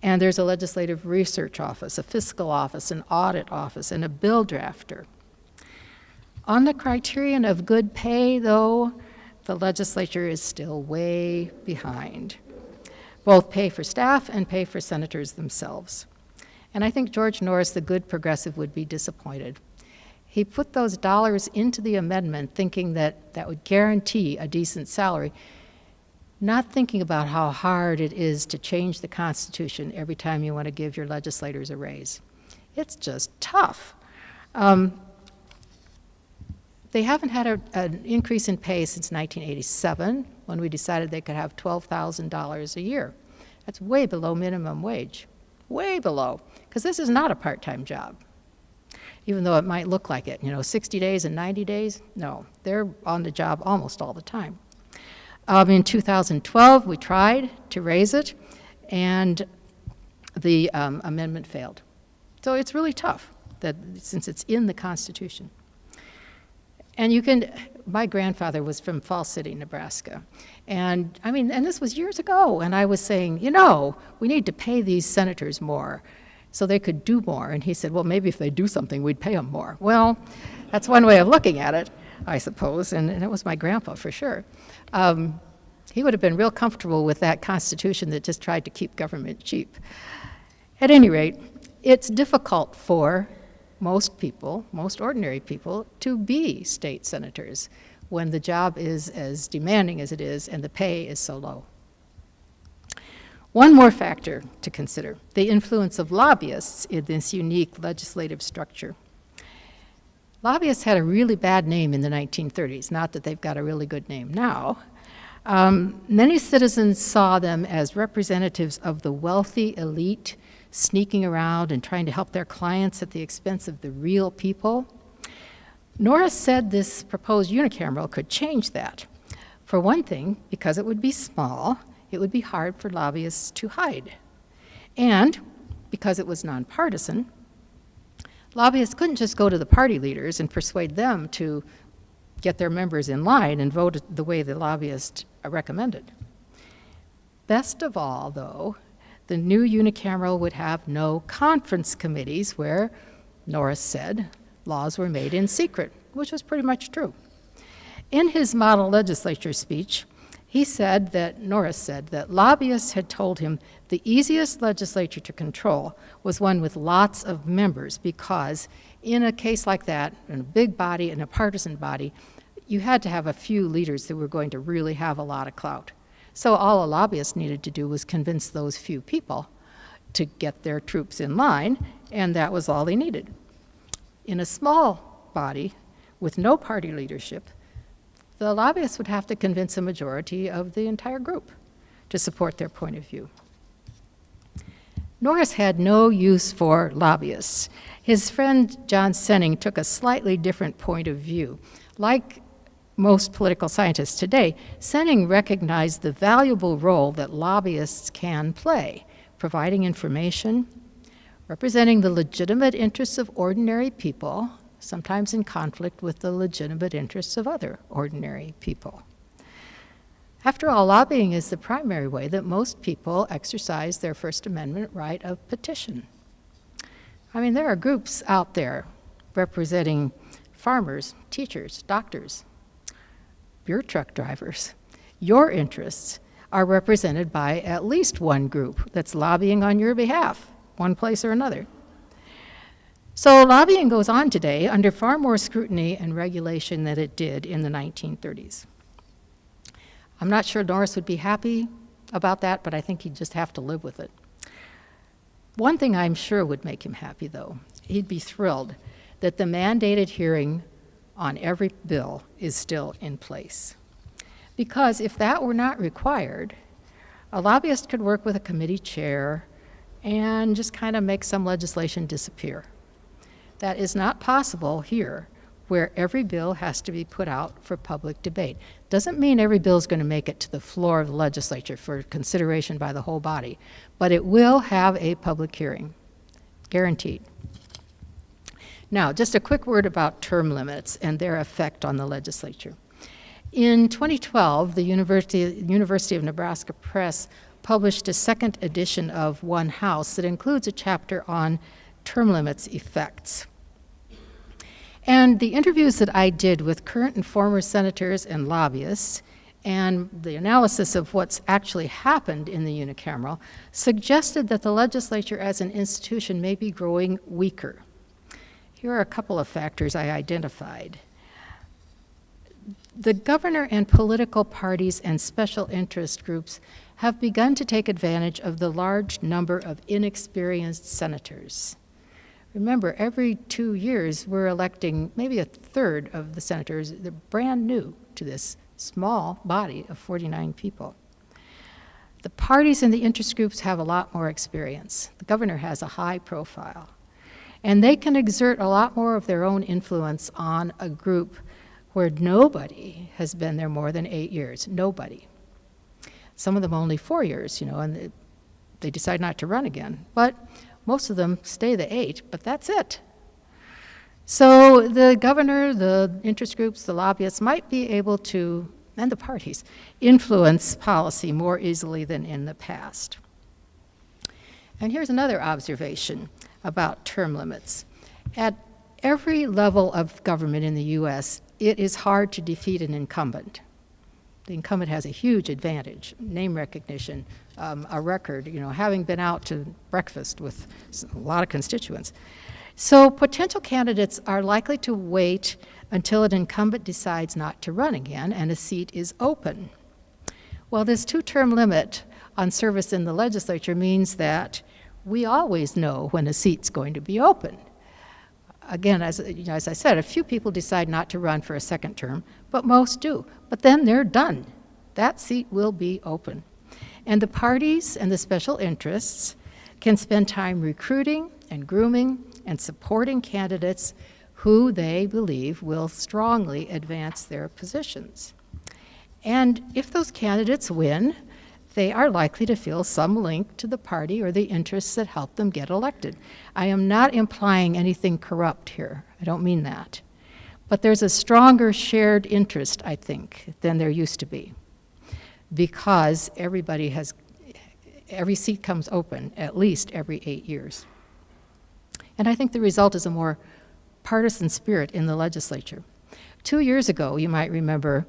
And there's a legislative research office, a fiscal office, an audit office, and a bill drafter. On the criterion of good pay, though, the legislature is still way behind. Both pay for staff and pay for senators themselves. And I think George Norris, the good progressive, would be disappointed. He put those dollars into the amendment thinking that that would guarantee a decent salary, not thinking about how hard it is to change the Constitution every time you want to give your legislators a raise. It's just tough. Um, they haven't had a, an increase in pay since 1987, when we decided they could have $12,000 a year. That's way below minimum wage, way below, because this is not a part-time job. Even though it might look like it, you know, 60 days and 90 days, no, they're on the job almost all the time. Um, in 2012, we tried to raise it, and the um, amendment failed. So it's really tough that since it's in the Constitution. And you can, my grandfather was from Falls City, Nebraska. And I mean, and this was years ago, and I was saying, you know, we need to pay these senators more so they could do more. And he said, well, maybe if they do something, we'd pay them more. Well, that's one way of looking at it, I suppose, and, and it was my grandpa for sure. Um, he would have been real comfortable with that Constitution that just tried to keep government cheap. At any rate, it's difficult for most people, most ordinary people, to be state senators when the job is as demanding as it is and the pay is so low. One more factor to consider, the influence of lobbyists in this unique legislative structure. Lobbyists had a really bad name in the 1930s, not that they've got a really good name now. Um, many citizens saw them as representatives of the wealthy elite sneaking around and trying to help their clients at the expense of the real people. Norris said this proposed unicameral could change that. For one thing, because it would be small, it would be hard for lobbyists to hide. And because it was nonpartisan, lobbyists couldn't just go to the party leaders and persuade them to get their members in line and vote the way the lobbyist recommended. Best of all, though, the new unicameral would have no conference committees where, Norris said, laws were made in secret, which was pretty much true. In his model legislature speech, he said that, Norris said, that lobbyists had told him the easiest legislature to control was one with lots of members because in a case like that, in a big body, in a partisan body, you had to have a few leaders that were going to really have a lot of clout. So all a lobbyist needed to do was convince those few people to get their troops in line, and that was all they needed. In a small body with no party leadership, the lobbyists would have to convince a majority of the entire group to support their point of view. Norris had no use for lobbyists. His friend John Senning took a slightly different point of view. Like most political scientists today, Senning recognized the valuable role that lobbyists can play, providing information, representing the legitimate interests of ordinary people, sometimes in conflict with the legitimate interests of other ordinary people. After all, lobbying is the primary way that most people exercise their First Amendment right of petition. I mean, there are groups out there representing farmers, teachers, doctors, beer truck drivers. Your interests are represented by at least one group that's lobbying on your behalf, one place or another. So lobbying goes on today under far more scrutiny and regulation than it did in the 1930s. I'm not sure Norris would be happy about that, but I think he'd just have to live with it. One thing I'm sure would make him happy, though, he'd be thrilled that the mandated hearing on every bill is still in place. Because if that were not required, a lobbyist could work with a committee chair and just kind of make some legislation disappear. That is not possible here where every bill has to be put out for public debate. Doesn't mean every bill is going to make it to the floor of the legislature for consideration by the whole body, but it will have a public hearing, guaranteed. Now, just a quick word about term limits and their effect on the legislature. In 2012, the University, University of Nebraska Press published a second edition of One House that includes a chapter on term limits effects. And the interviews that I did with current and former senators and lobbyists and the analysis of what's actually happened in the unicameral suggested that the legislature as an institution may be growing weaker. Here are a couple of factors I identified. The governor and political parties and special interest groups have begun to take advantage of the large number of inexperienced senators. Remember, every two years, we're electing maybe a third of the senators. They're brand new to this small body of 49 people. The parties and the interest groups have a lot more experience. The governor has a high profile. And they can exert a lot more of their own influence on a group where nobody has been there more than eight years. Nobody. Some of them only four years, you know, and they decide not to run again. But most of them stay the eight, but that's it. So the governor, the interest groups, the lobbyists might be able to, and the parties, influence policy more easily than in the past. And here's another observation about term limits. At every level of government in the U.S., it is hard to defeat an incumbent. The incumbent has a huge advantage, name recognition, um, a record, you know, having been out to breakfast with a lot of constituents. So potential candidates are likely to wait until an incumbent decides not to run again and a seat is open. Well, this two-term limit on service in the legislature means that we always know when a seat's going to be open. Again, as, you know, as I said, a few people decide not to run for a second term, but most do. But then they're done. That seat will be open. And the parties and the special interests can spend time recruiting and grooming and supporting candidates who they believe will strongly advance their positions. And if those candidates win, they are likely to feel some link to the party or the interests that helped them get elected. I am not implying anything corrupt here. I don't mean that. But there's a stronger shared interest, I think, than there used to be because everybody has, every seat comes open at least every eight years. And I think the result is a more partisan spirit in the legislature. Two years ago, you might remember,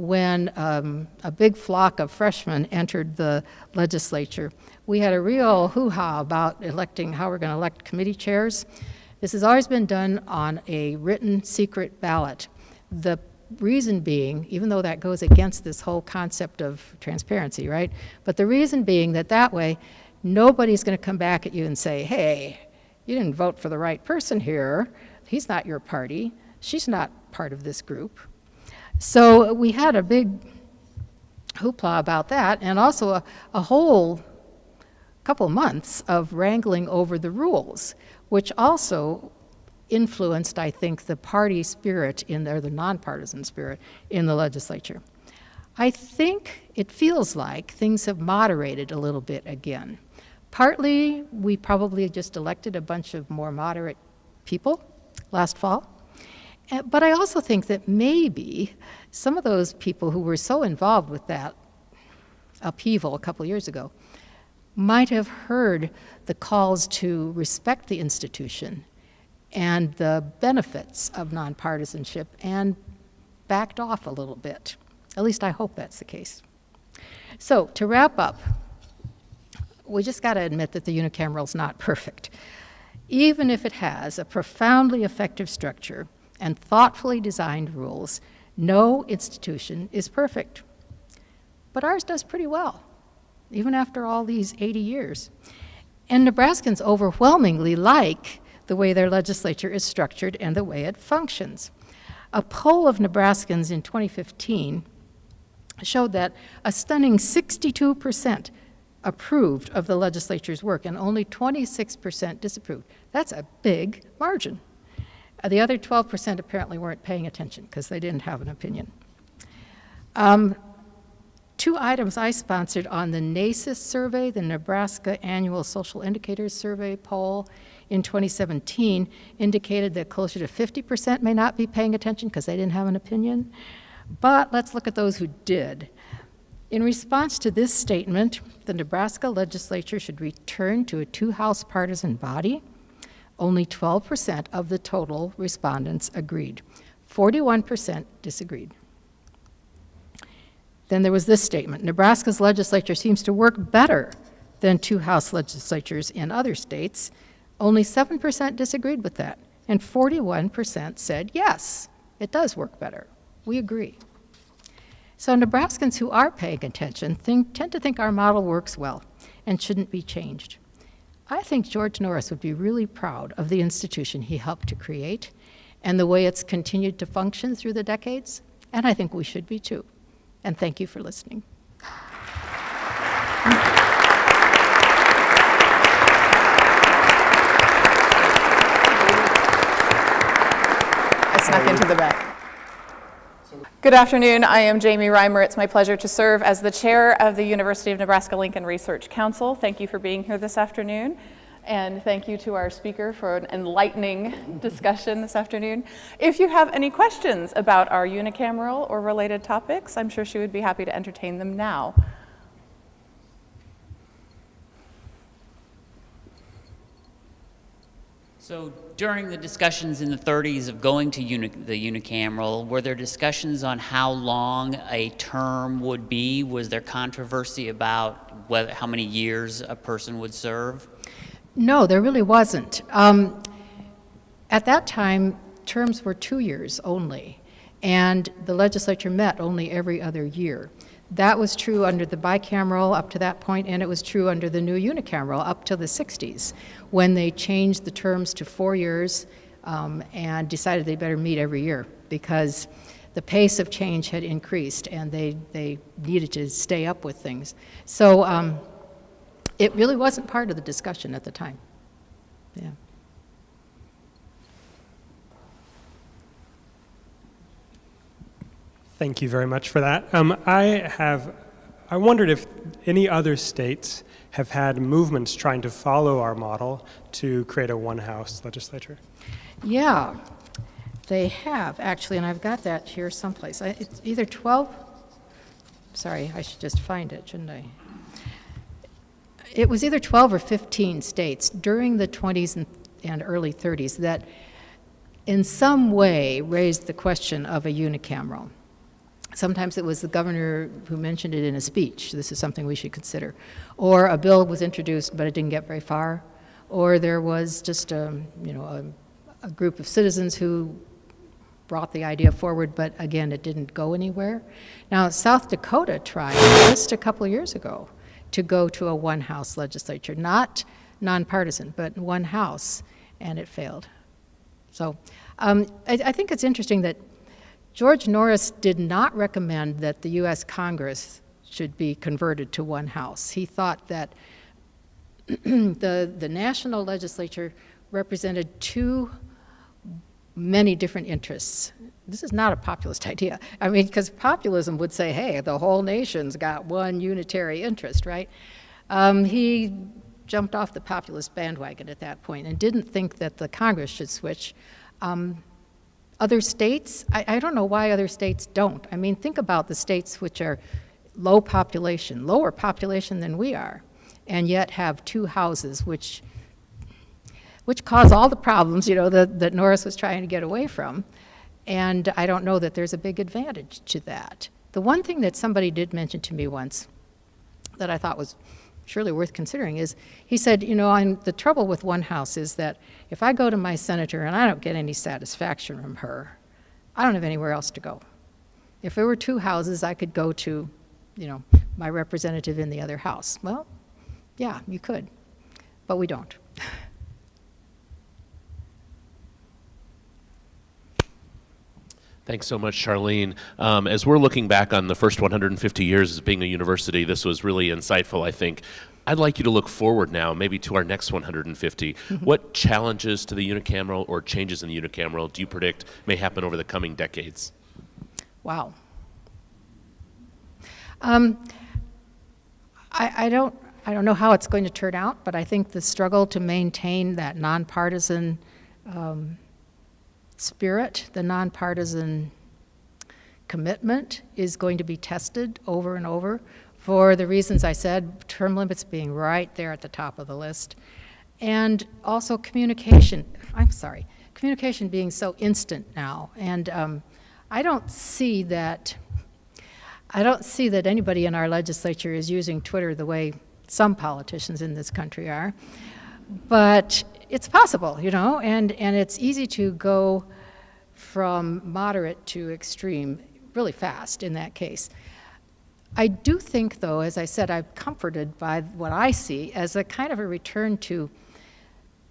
when um, a big flock of freshmen entered the legislature, we had a real hoo-ha about electing how we're going to elect committee chairs. This has always been done on a written secret ballot. The reason being, even though that goes against this whole concept of transparency, right? But the reason being that that way, nobody's going to come back at you and say, hey, you didn't vote for the right person here. He's not your party. She's not part of this group. So we had a big hoopla about that and also a, a whole couple months of wrangling over the rules, which also influenced, I think, the party spirit in there, the nonpartisan spirit in the legislature. I think it feels like things have moderated a little bit again. Partly, we probably just elected a bunch of more moderate people last fall. Eh, but I also think that maybe some of those people who were so involved with that upheaval a couple years ago might have heard the calls to respect the institution and the benefits of nonpartisanship and backed off a little bit. At least I hope that's the case. So to wrap up, we just got to admit that the unicameral is not perfect. Even if it has a profoundly effective structure and thoughtfully designed rules, no institution is perfect. But ours does pretty well, even after all these 80 years. And Nebraskans overwhelmingly like the way their legislature is structured and the way it functions. A poll of Nebraskans in 2015 showed that a stunning 62% approved of the legislature's work and only 26% disapproved. That's a big margin. Uh, The other 12% apparently weren't paying attention because they didn't have an opinion. Um, Two items I sponsored on the NASIS survey, the Nebraska Annual Social Indicators Survey poll in 2017, indicated that closer to 50% may not be paying attention because they didn't have an opinion. But let's look at those who did. In response to this statement, the Nebraska legislature should return to a two-house partisan body. Only 12% of the total respondents agreed. 41% disagreed. Then there was this statement, Nebraska's legislature seems to work better than two-house legislatures in other states. Only 7% disagreed with that, and 41% said, yes, it does work better. We agree. So Nebraskans who are paying attention think, tend to think our model works well and shouldn't be changed. I think George Norris would be really proud of the institution he helped to create and the way it's continued to function through the decades, and I think we should be too. And thank you for listening. I snuck into the back. Good afternoon. I am Jamie Reimer. It's my pleasure to serve as the chair of the University of Nebraska-Lincoln Research Council. Thank you for being here this afternoon. And thank you to our speaker for an enlightening discussion this afternoon. If you have any questions about our unicameral or related topics, I'm sure she would be happy to entertain them now. So during the discussions in the 30s of going to uni the unicameral, were there discussions on how long a term would be? Was there controversy about whether, how many years a person would serve? No, there really wasn't. Um, at that time, terms were two years only, and the legislature met only every other year. That was true under the bicameral up to that point, and it was true under the new unicameral up to the 60s, when they changed the terms to four years um, and decided they better meet every year because the pace of change had increased and they, they needed to stay up with things. So um, it really wasn't part of the discussion at the time. Yeah. Thank you very much for that. Um, I have, I wondered if any other states have had movements trying to follow our model to create a one-house legislature. Yeah, they have actually, and I've got that here someplace. I- It's either 12, sorry, I should just find it, shouldn't I? It was either 12 or 15 states during the 20s and, and early 30s that in some way raised the question of a unicameral. Sometimes it was the governor who mentioned it in a speech, this is something we should consider. Or a bill was introduced, but it didn't get very far. Or there was just a, you know, a, a group of citizens who brought the idea forward, but again, it didn't go anywhere. Now, South Dakota tried just a couple years ago to go to a one-house legislature, not nonpartisan, but one house, and it failed. So um, I, I think it's interesting that George Norris did not recommend that the U.S. Congress should be converted to one house. He thought that [CLEARS THROAT] the, the national legislature represented too many different interests. This is not a populist [LAUGHS] idea. I mean, because populism would say, hey, the whole nation's got one unitary interest, right? Um, he jumped off the populist bandwagon at that point and didn't think that the Congress should switch. Um, other states, I, I don't know why other states don't. I mean, think about the states which are low population, lower population than we are, and yet have two houses, which, which cause all the problems, you know, that, that Norris was trying to get away from. And I don't know that there's a big advantage to that. The one thing that somebody did mention to me once that I thought was surely worth considering is he said, you know, I'm, the trouble with one house is that if I go to my senator and I don't get any satisfaction from her, I don't have anywhere else to go. If there were two houses, I could go to, you know, my representative in the other house. Well, yeah, you could, but we don't. Thanks so much, Charlyne. Um, as we're looking back on the first 150 years as being a university, this was really insightful, I think. I'd like you to look forward now, maybe to our next 150. What challenges to the unicameral or changes in the unicameral do you predict may happen over the coming decades? Wow. Um, I, I don't, I don't know how it's going to turn out, but I think the struggle to maintain that nonpartisan um, spirit, the nonpartisan commitment is going to be tested over and over for the reasons I said, term limits being right there at the top of the list. And also communication, I'm sorry, communication being so instant now. And um, I don't see that, I don't see that anybody in our legislature is using Twitter the way some politicians in this country are. But it's possible, you know, and, and it's easy to go from moderate to extreme really fast in that case. I do think, though, as I said, I'm comforted by what I see as a kind of a return to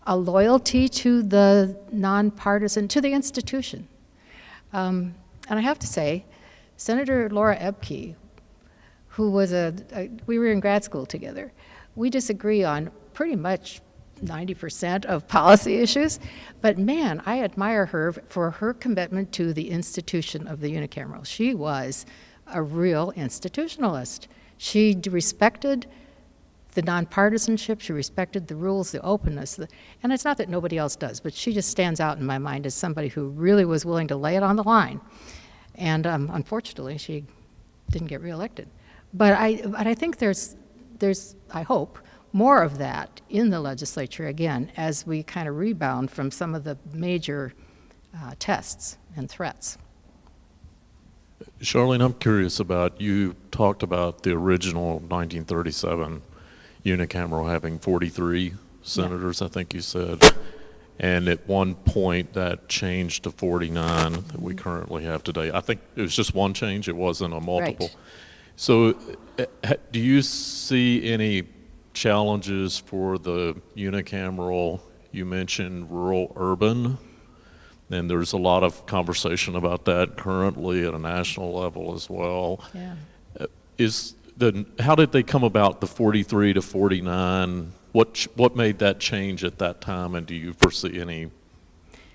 a loyalty to the nonpartisan, to the institution. Um, and I have to say, Senator Laura Ebke, who was a, a, we were in grad school together, we disagree on pretty much 90% of policy issues, but man, I admire her for her commitment to the institution of the unicameral. She was a real institutionalist. She respected the nonpartisanship, she respected the rules, the openness, the, and it's not that nobody else does, but she just stands out in my mind as somebody who really was willing to lay it on the line. And um, unfortunately, she didn't get reelected. But I, but I think there's, there's, I hope, more of that in the legislature again as we kind of rebound from some of the major uh, tests and threats. Charlyne, I'm curious about, you talked about the original 1937 unicameral having 43 senators, I think you said. And at one point, that changed to 49 that we currently have today. I think it was just one change, it wasn't a multiple. Right. So uh, do you see any challenges for the unicameral? You mentioned rural urban, and there's a lot of conversation about that currently at a national level as well. Yeah. Is the, how did they come about the 43 to 49? What, what made that change at that time, and do you foresee any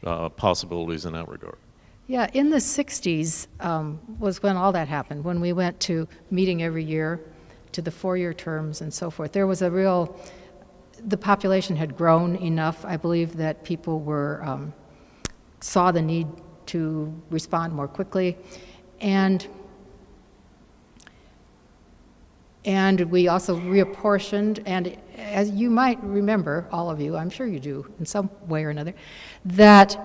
uh, possibilities in that regard? Yeah, in the 60s um, was when all that happened, when we went to meeting every year, to the four-year terms and so forth. There was a real, the population had grown enough, I believe, that people were, um, saw the need to respond more quickly. And And we also reapportioned, and as you might remember, all of you, I'm sure you do in some way or another, that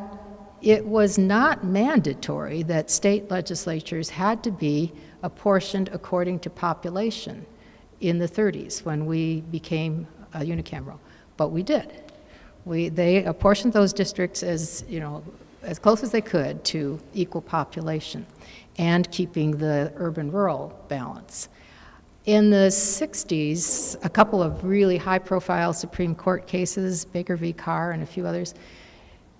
it was not mandatory that state legislatures had to be apportioned according to population in the 30s when we became a unicameral, but we did. We, they apportioned those districts as, you know, as close as they could to equal population and keeping the urban-rural balance. In the 60s, a couple of really high-profile Supreme Court cases, Baker v. Carr and a few others,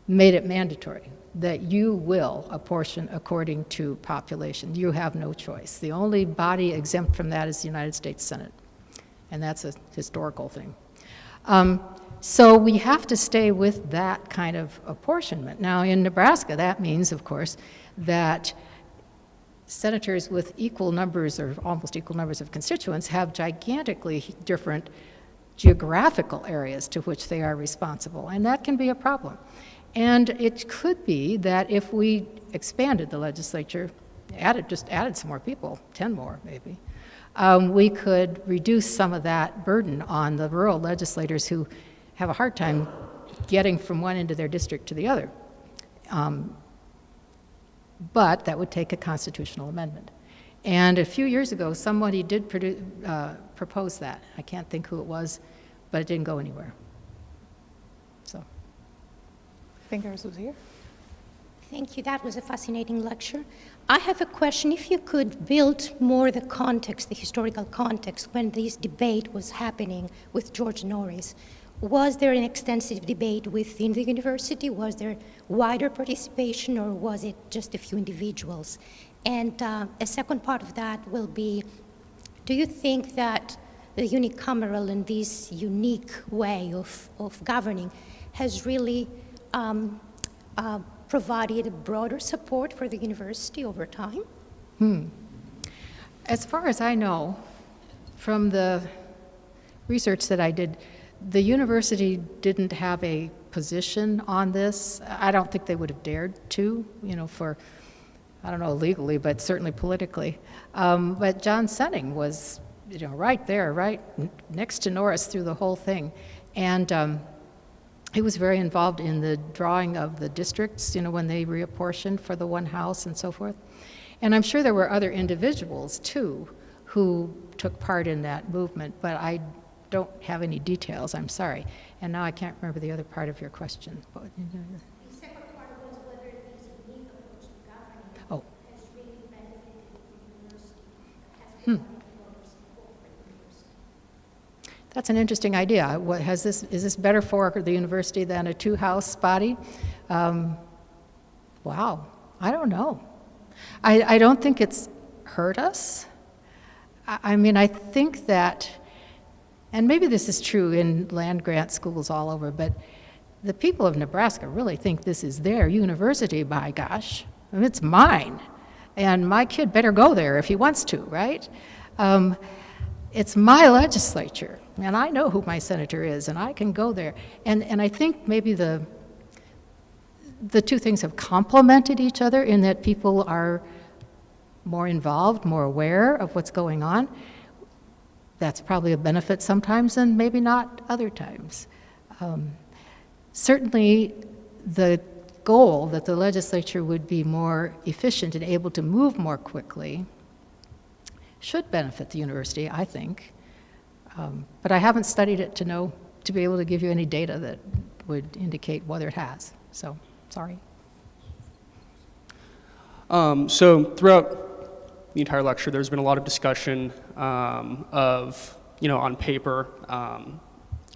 made it mandatory that you will apportion according to population. You have no choice. The only body exempt from that is the United States Senate, and that's a historical thing. Um, so we have to stay with that kind of apportionment. Now, in Nebraska, that means, of course, that senators with equal numbers or almost equal numbers of constituents have gigantically different geographical areas to which they are responsible, and that can be a problem. And it could be that if we expanded the legislature, added, just added some more people, 10 more maybe, um, we could reduce some of that burden on the rural legislators who have a hard time getting from one end of their district to the other. Um, but that would take a constitutional amendment. And a few years ago, somebody did uh, propose that. I can't think who it was, but it didn't go anywhere. So. I was here. Thank you. That was a fascinating lecture. I have a question. If you could build more the context, the historical context, when this debate was happening with George Norris, was there an extensive debate within the university? Was there wider participation, or was it just a few individuals? And uh, a second part of that will be do you think that the unicameral and this unique way of, of governing has really um, uh, provided broader support for the university over time? As far as I know, from the research that I did, the university didn't have a position on this. I don't think they would have dared to, you know, for, I don't know legally, but certainly politically. Um, but John Senning was, you know, right there, right next to Norris through the whole thing. And um, he was very involved in the drawing of the districts, you know, when they reapportioned for the one house and so forth. And I'm sure there were other individuals, too, who took part in that movement, but I don't have any details, I'm sorry. And now I can't remember the other part of your question. What- oh. The that's an interesting idea. What, has this, is this better for the university than a two-house body? Um, Wow, I don't know. I, I don't think it's hurt us. I, I mean, I think that, and maybe this is true in land grant schools all over, but the people of Nebraska really think this is their university, by gosh. I mean, it's mine. And my kid better go there if he wants to, right? Um, it's my legislature, and I know who my senator is, and I can go there. And, and I think maybe the, the two things have complemented each other in that people are more involved, more aware of what's going on. That's probably a benefit sometimes and maybe not other times. Um, certainly, the goal that the legislature would be more efficient and able to move more quickly should benefit the university, I think. Um, but I haven't studied it to know, to be able to give you any data that would indicate whether it has. So, sorry. Um, so throughout the entire lecture, there's been a lot of discussion um, of, you know, on paper, um,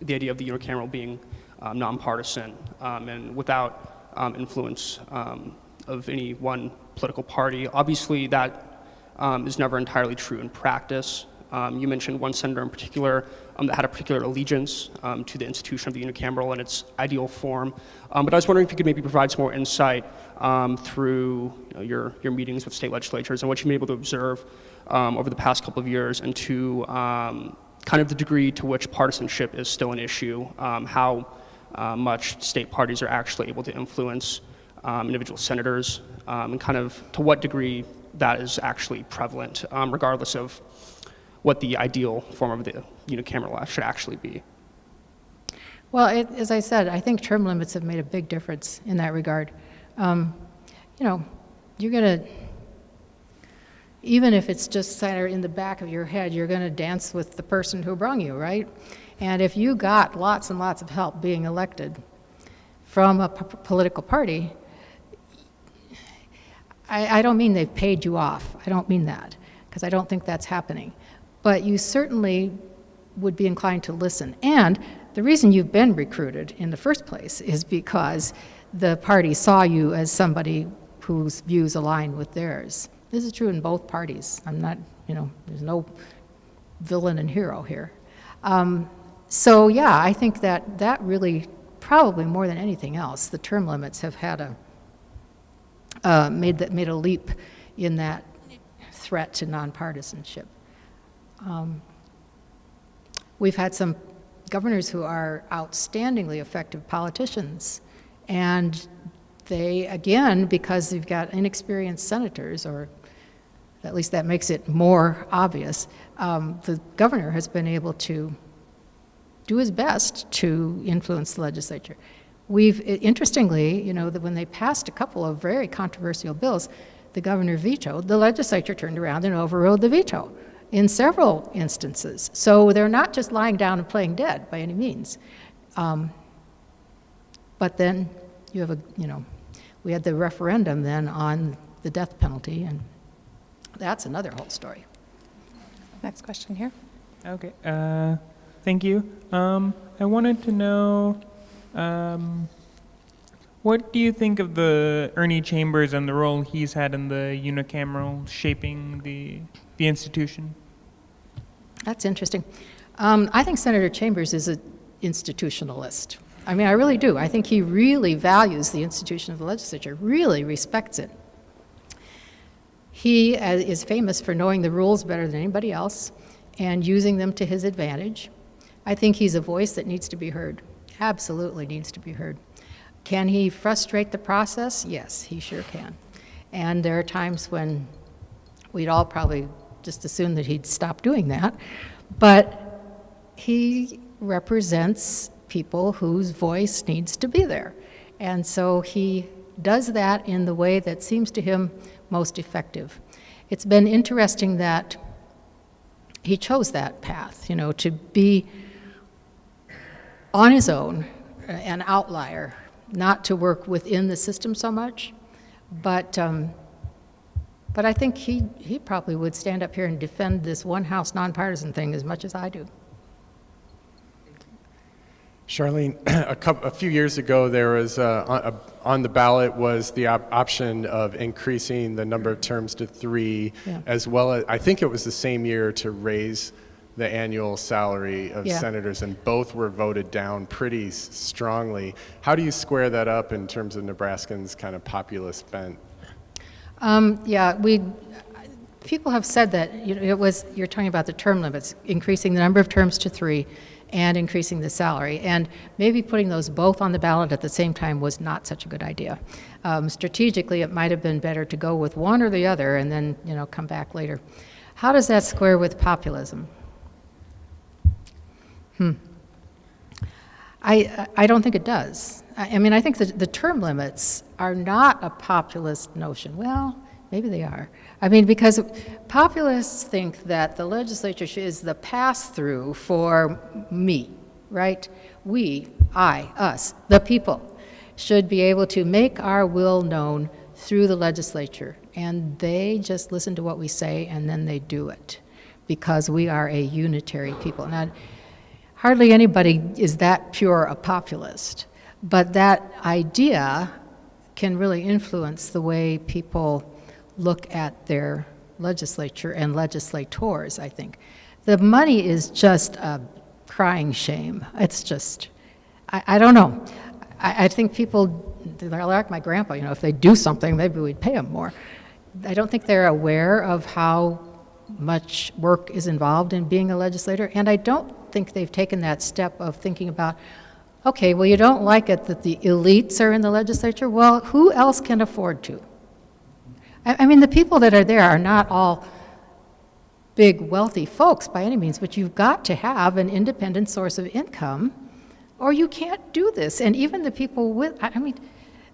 the idea of the unicameral being um, nonpartisan um, and without influence of any one political party. Obviously, that um, is never entirely true in practice. Um, you mentioned one senator in particular um, that had a particular allegiance um, to the institution of the unicameral and its ideal form. Um, but I was wondering if you could maybe provide some more insight um, through you know, your, your meetings with state legislatures and what you've been able to observe over the past couple of years and to um, kind of the degree to which partisanship is still an issue, how uh, much state parties are actually able to influence individual senators, and kind of to what degree that is actually prevalent, um, regardless of what the ideal form of the unicameral should actually be. Well, it, as I said, I think term limits have made a big difference in that regard. Um, you know, you're going to, even if it's just in the back of your head, you're going to dance with the person who brung you, right? And if you got lots and lots of help being elected from a political party, I, I don't mean they've paid you off. I don't mean that, because I don't think that's happening. But you certainly would be inclined to listen. And the reason you've been recruited in the first place is because the party saw you as somebody whose views align with theirs. This is true in both parties. I'm not, you know, there's no villain and hero here. Um, so yeah, I think that that really, probably more than anything else, the term limits have had a, uh, made, that, made a leap in that threat to nonpartisanship. Um, we've had some governors who are outstandingly effective politicians, and they, again, because you've got inexperienced senators, or at least that makes it more obvious, um, the governor has been able to do his best to influence the legislature. We've, interestingly, you know, that when they passed a couple of very controversial bills, the governor vetoed, the legislature turned around and overrode the veto in several instances. So they're not just lying down and playing dead by any means. Um, but then you have a, you know, we had the referendum then on the death penalty, and that's another whole story. Next question here. Okay, uh, thank you. Um, I wanted to know, um, what do you think of the Ernie Chambers and the role he's had in the unicameral shaping the the institution? That's interesting. Um, I think Senator Chambers is an institutionalist. I mean, I really do. I think he really values the institution of the legislature, really respects it. He uh, is famous for knowing the rules better than anybody else and using them to his advantage. I think he's a voice that needs to be heard, absolutely needs to be heard. Can he frustrate the process? Yes, he sure can. And there are times when we'd all probably just assume that he'd stop doing that. But he represents people whose voice needs to be there. And so he does that in the way that seems to him most effective. It's been interesting that he chose that path, you know, to be on his own, an outlier, not to work within the system so much. But, um, but I think he, he probably would stand up here and defend this one house nonpartisan thing as much as I do. Charlyne, [CLEARS THROAT] a, couple, a few years ago, there was uh, a, on the ballot was the op option of increasing the number of terms to three, Yeah. as well as I think it was the same year to raise the annual salary of Yeah. senators, and both were voted down pretty strongly. How do you square that up in terms of Nebraskans' kind of populist bent? Um, yeah, we, people have said that, you know, it was, you're talking about the term limits, increasing the number of terms to three and increasing the salary. And maybe putting those both on the ballot at the same time was not such a good idea. Um, strategically, it might have been better to go with one or the other and then, you know, come back later. How does that square with populism? Hmm. I, I don't think it does. I mean, I think that the term limits are not a populist notion. Well, maybe they are. I mean, because populists think that the legislature is the pass-through for me, right? We, I, us, the people, should be able to make our will known through the legislature. And they just listen to what we say and then they do it because we are a unitary people. Now, hardly anybody is that pure a populist, but that idea can really influence the way people look at their legislature and legislators, I think. The money is just a crying shame. It's just, I, I don't know. I, I think people, they're like my grandpa, you know, if they do something, maybe we'd pay them more. I don't think they're aware of how much work is involved in being a legislator, and I don't think they've taken that step of thinking about, okay, well, you don't like it that the elites are in the legislature, well, who else can afford to? I, I mean, the people that are there are not all big wealthy folks by any means, but you've got to have an independent source of income or you can't do this. And even the people with, I I mean,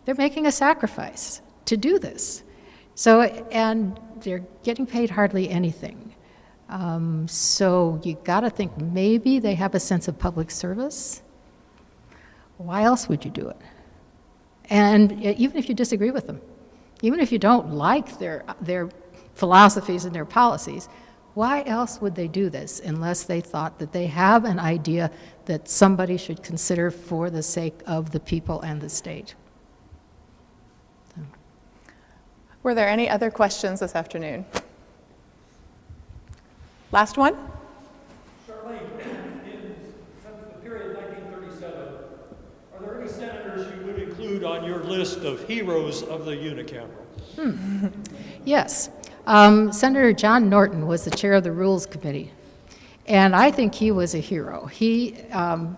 they're making a sacrifice to do this. So, and they're getting paid hardly anything. Um, so you got to think maybe they have a sense of public service. Why else would you do it? And even if you disagree with them, even if you don't like their, their philosophies and their policies, why else would they do this unless they thought that they have an idea that somebody should consider for the sake of the people and the state? Were there any other questions this afternoon? Last one? Charlyne, in the period 1937, are there any senators you would include on your list of heroes of the unicameral? [LAUGHS] Yes. Um, Senator John Norton was the chair of the Rules Committee, and I think he was a hero. He, um,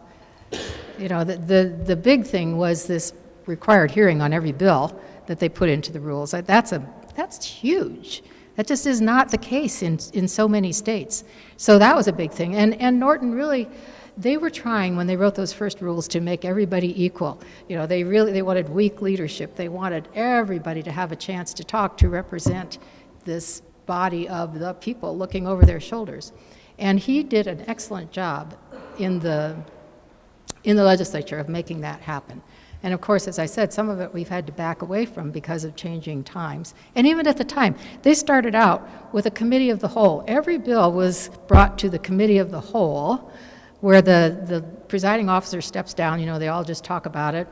you know, the, the, the big thing was this required hearing on every bill that they put into the rules. That's, a, that's huge. That just is not the case in, in so many states. So that was a big thing. And, and Norton really, they were trying when they wrote those first rules to make everybody equal. You know, they really, they wanted weak leadership. They wanted everybody to have a chance to talk, to represent this body of the people looking over their shoulders. And he did an excellent job in the, in the legislature of making that happen. And of course, as I said, some of it we've had to back away from because of changing times. And even at the time, they started out with a committee of the whole. Every bill was brought to the committee of the whole, where the, the presiding officer steps down, you know, they all just talk about it.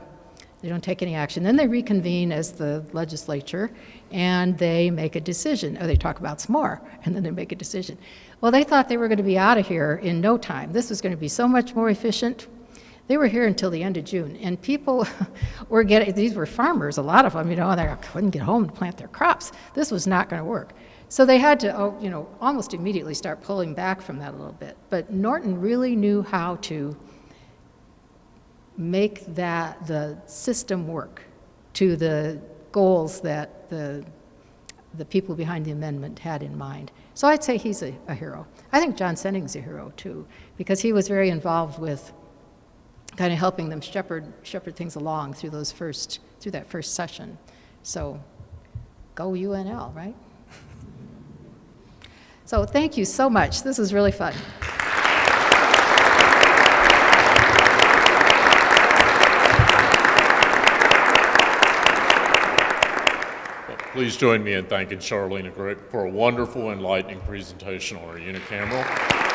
They don't take any action. Then they reconvene as the legislature and they make a decision. Or they talk about some more [LAUGHS] and then they make a decision. Well, they thought they were going to be out of here in no time. This was going to be so much more efficient. They were here until the end of June, and people [LAUGHS] were getting, these were farmers, a lot of them, you know, they couldn't get home to plant their crops. This was not going to work. So they had to, oh, you know, almost immediately start pulling back from that a little bit. But Norton really knew how to make that, the system work to the goals that the, the people behind the amendment had in mind. So I'd say he's a, a hero. I think John Senning's a hero too, because he was very involved with kind of helping them shepherd, shepherd things along through those first, through that first session. So go UNL, right? So thank you so much. This was really fun. Please join me in thanking Charlyne for a wonderful, enlightening presentation on our unicameral.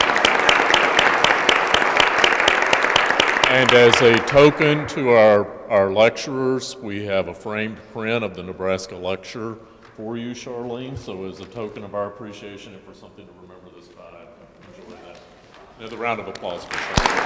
And as a token to our, our lecturers, we have a framed print of the Nebraska lecture for you, Charlyne. So as a token of our appreciation and for something to remember this by, enjoy that. Another round of applause for Charlyne.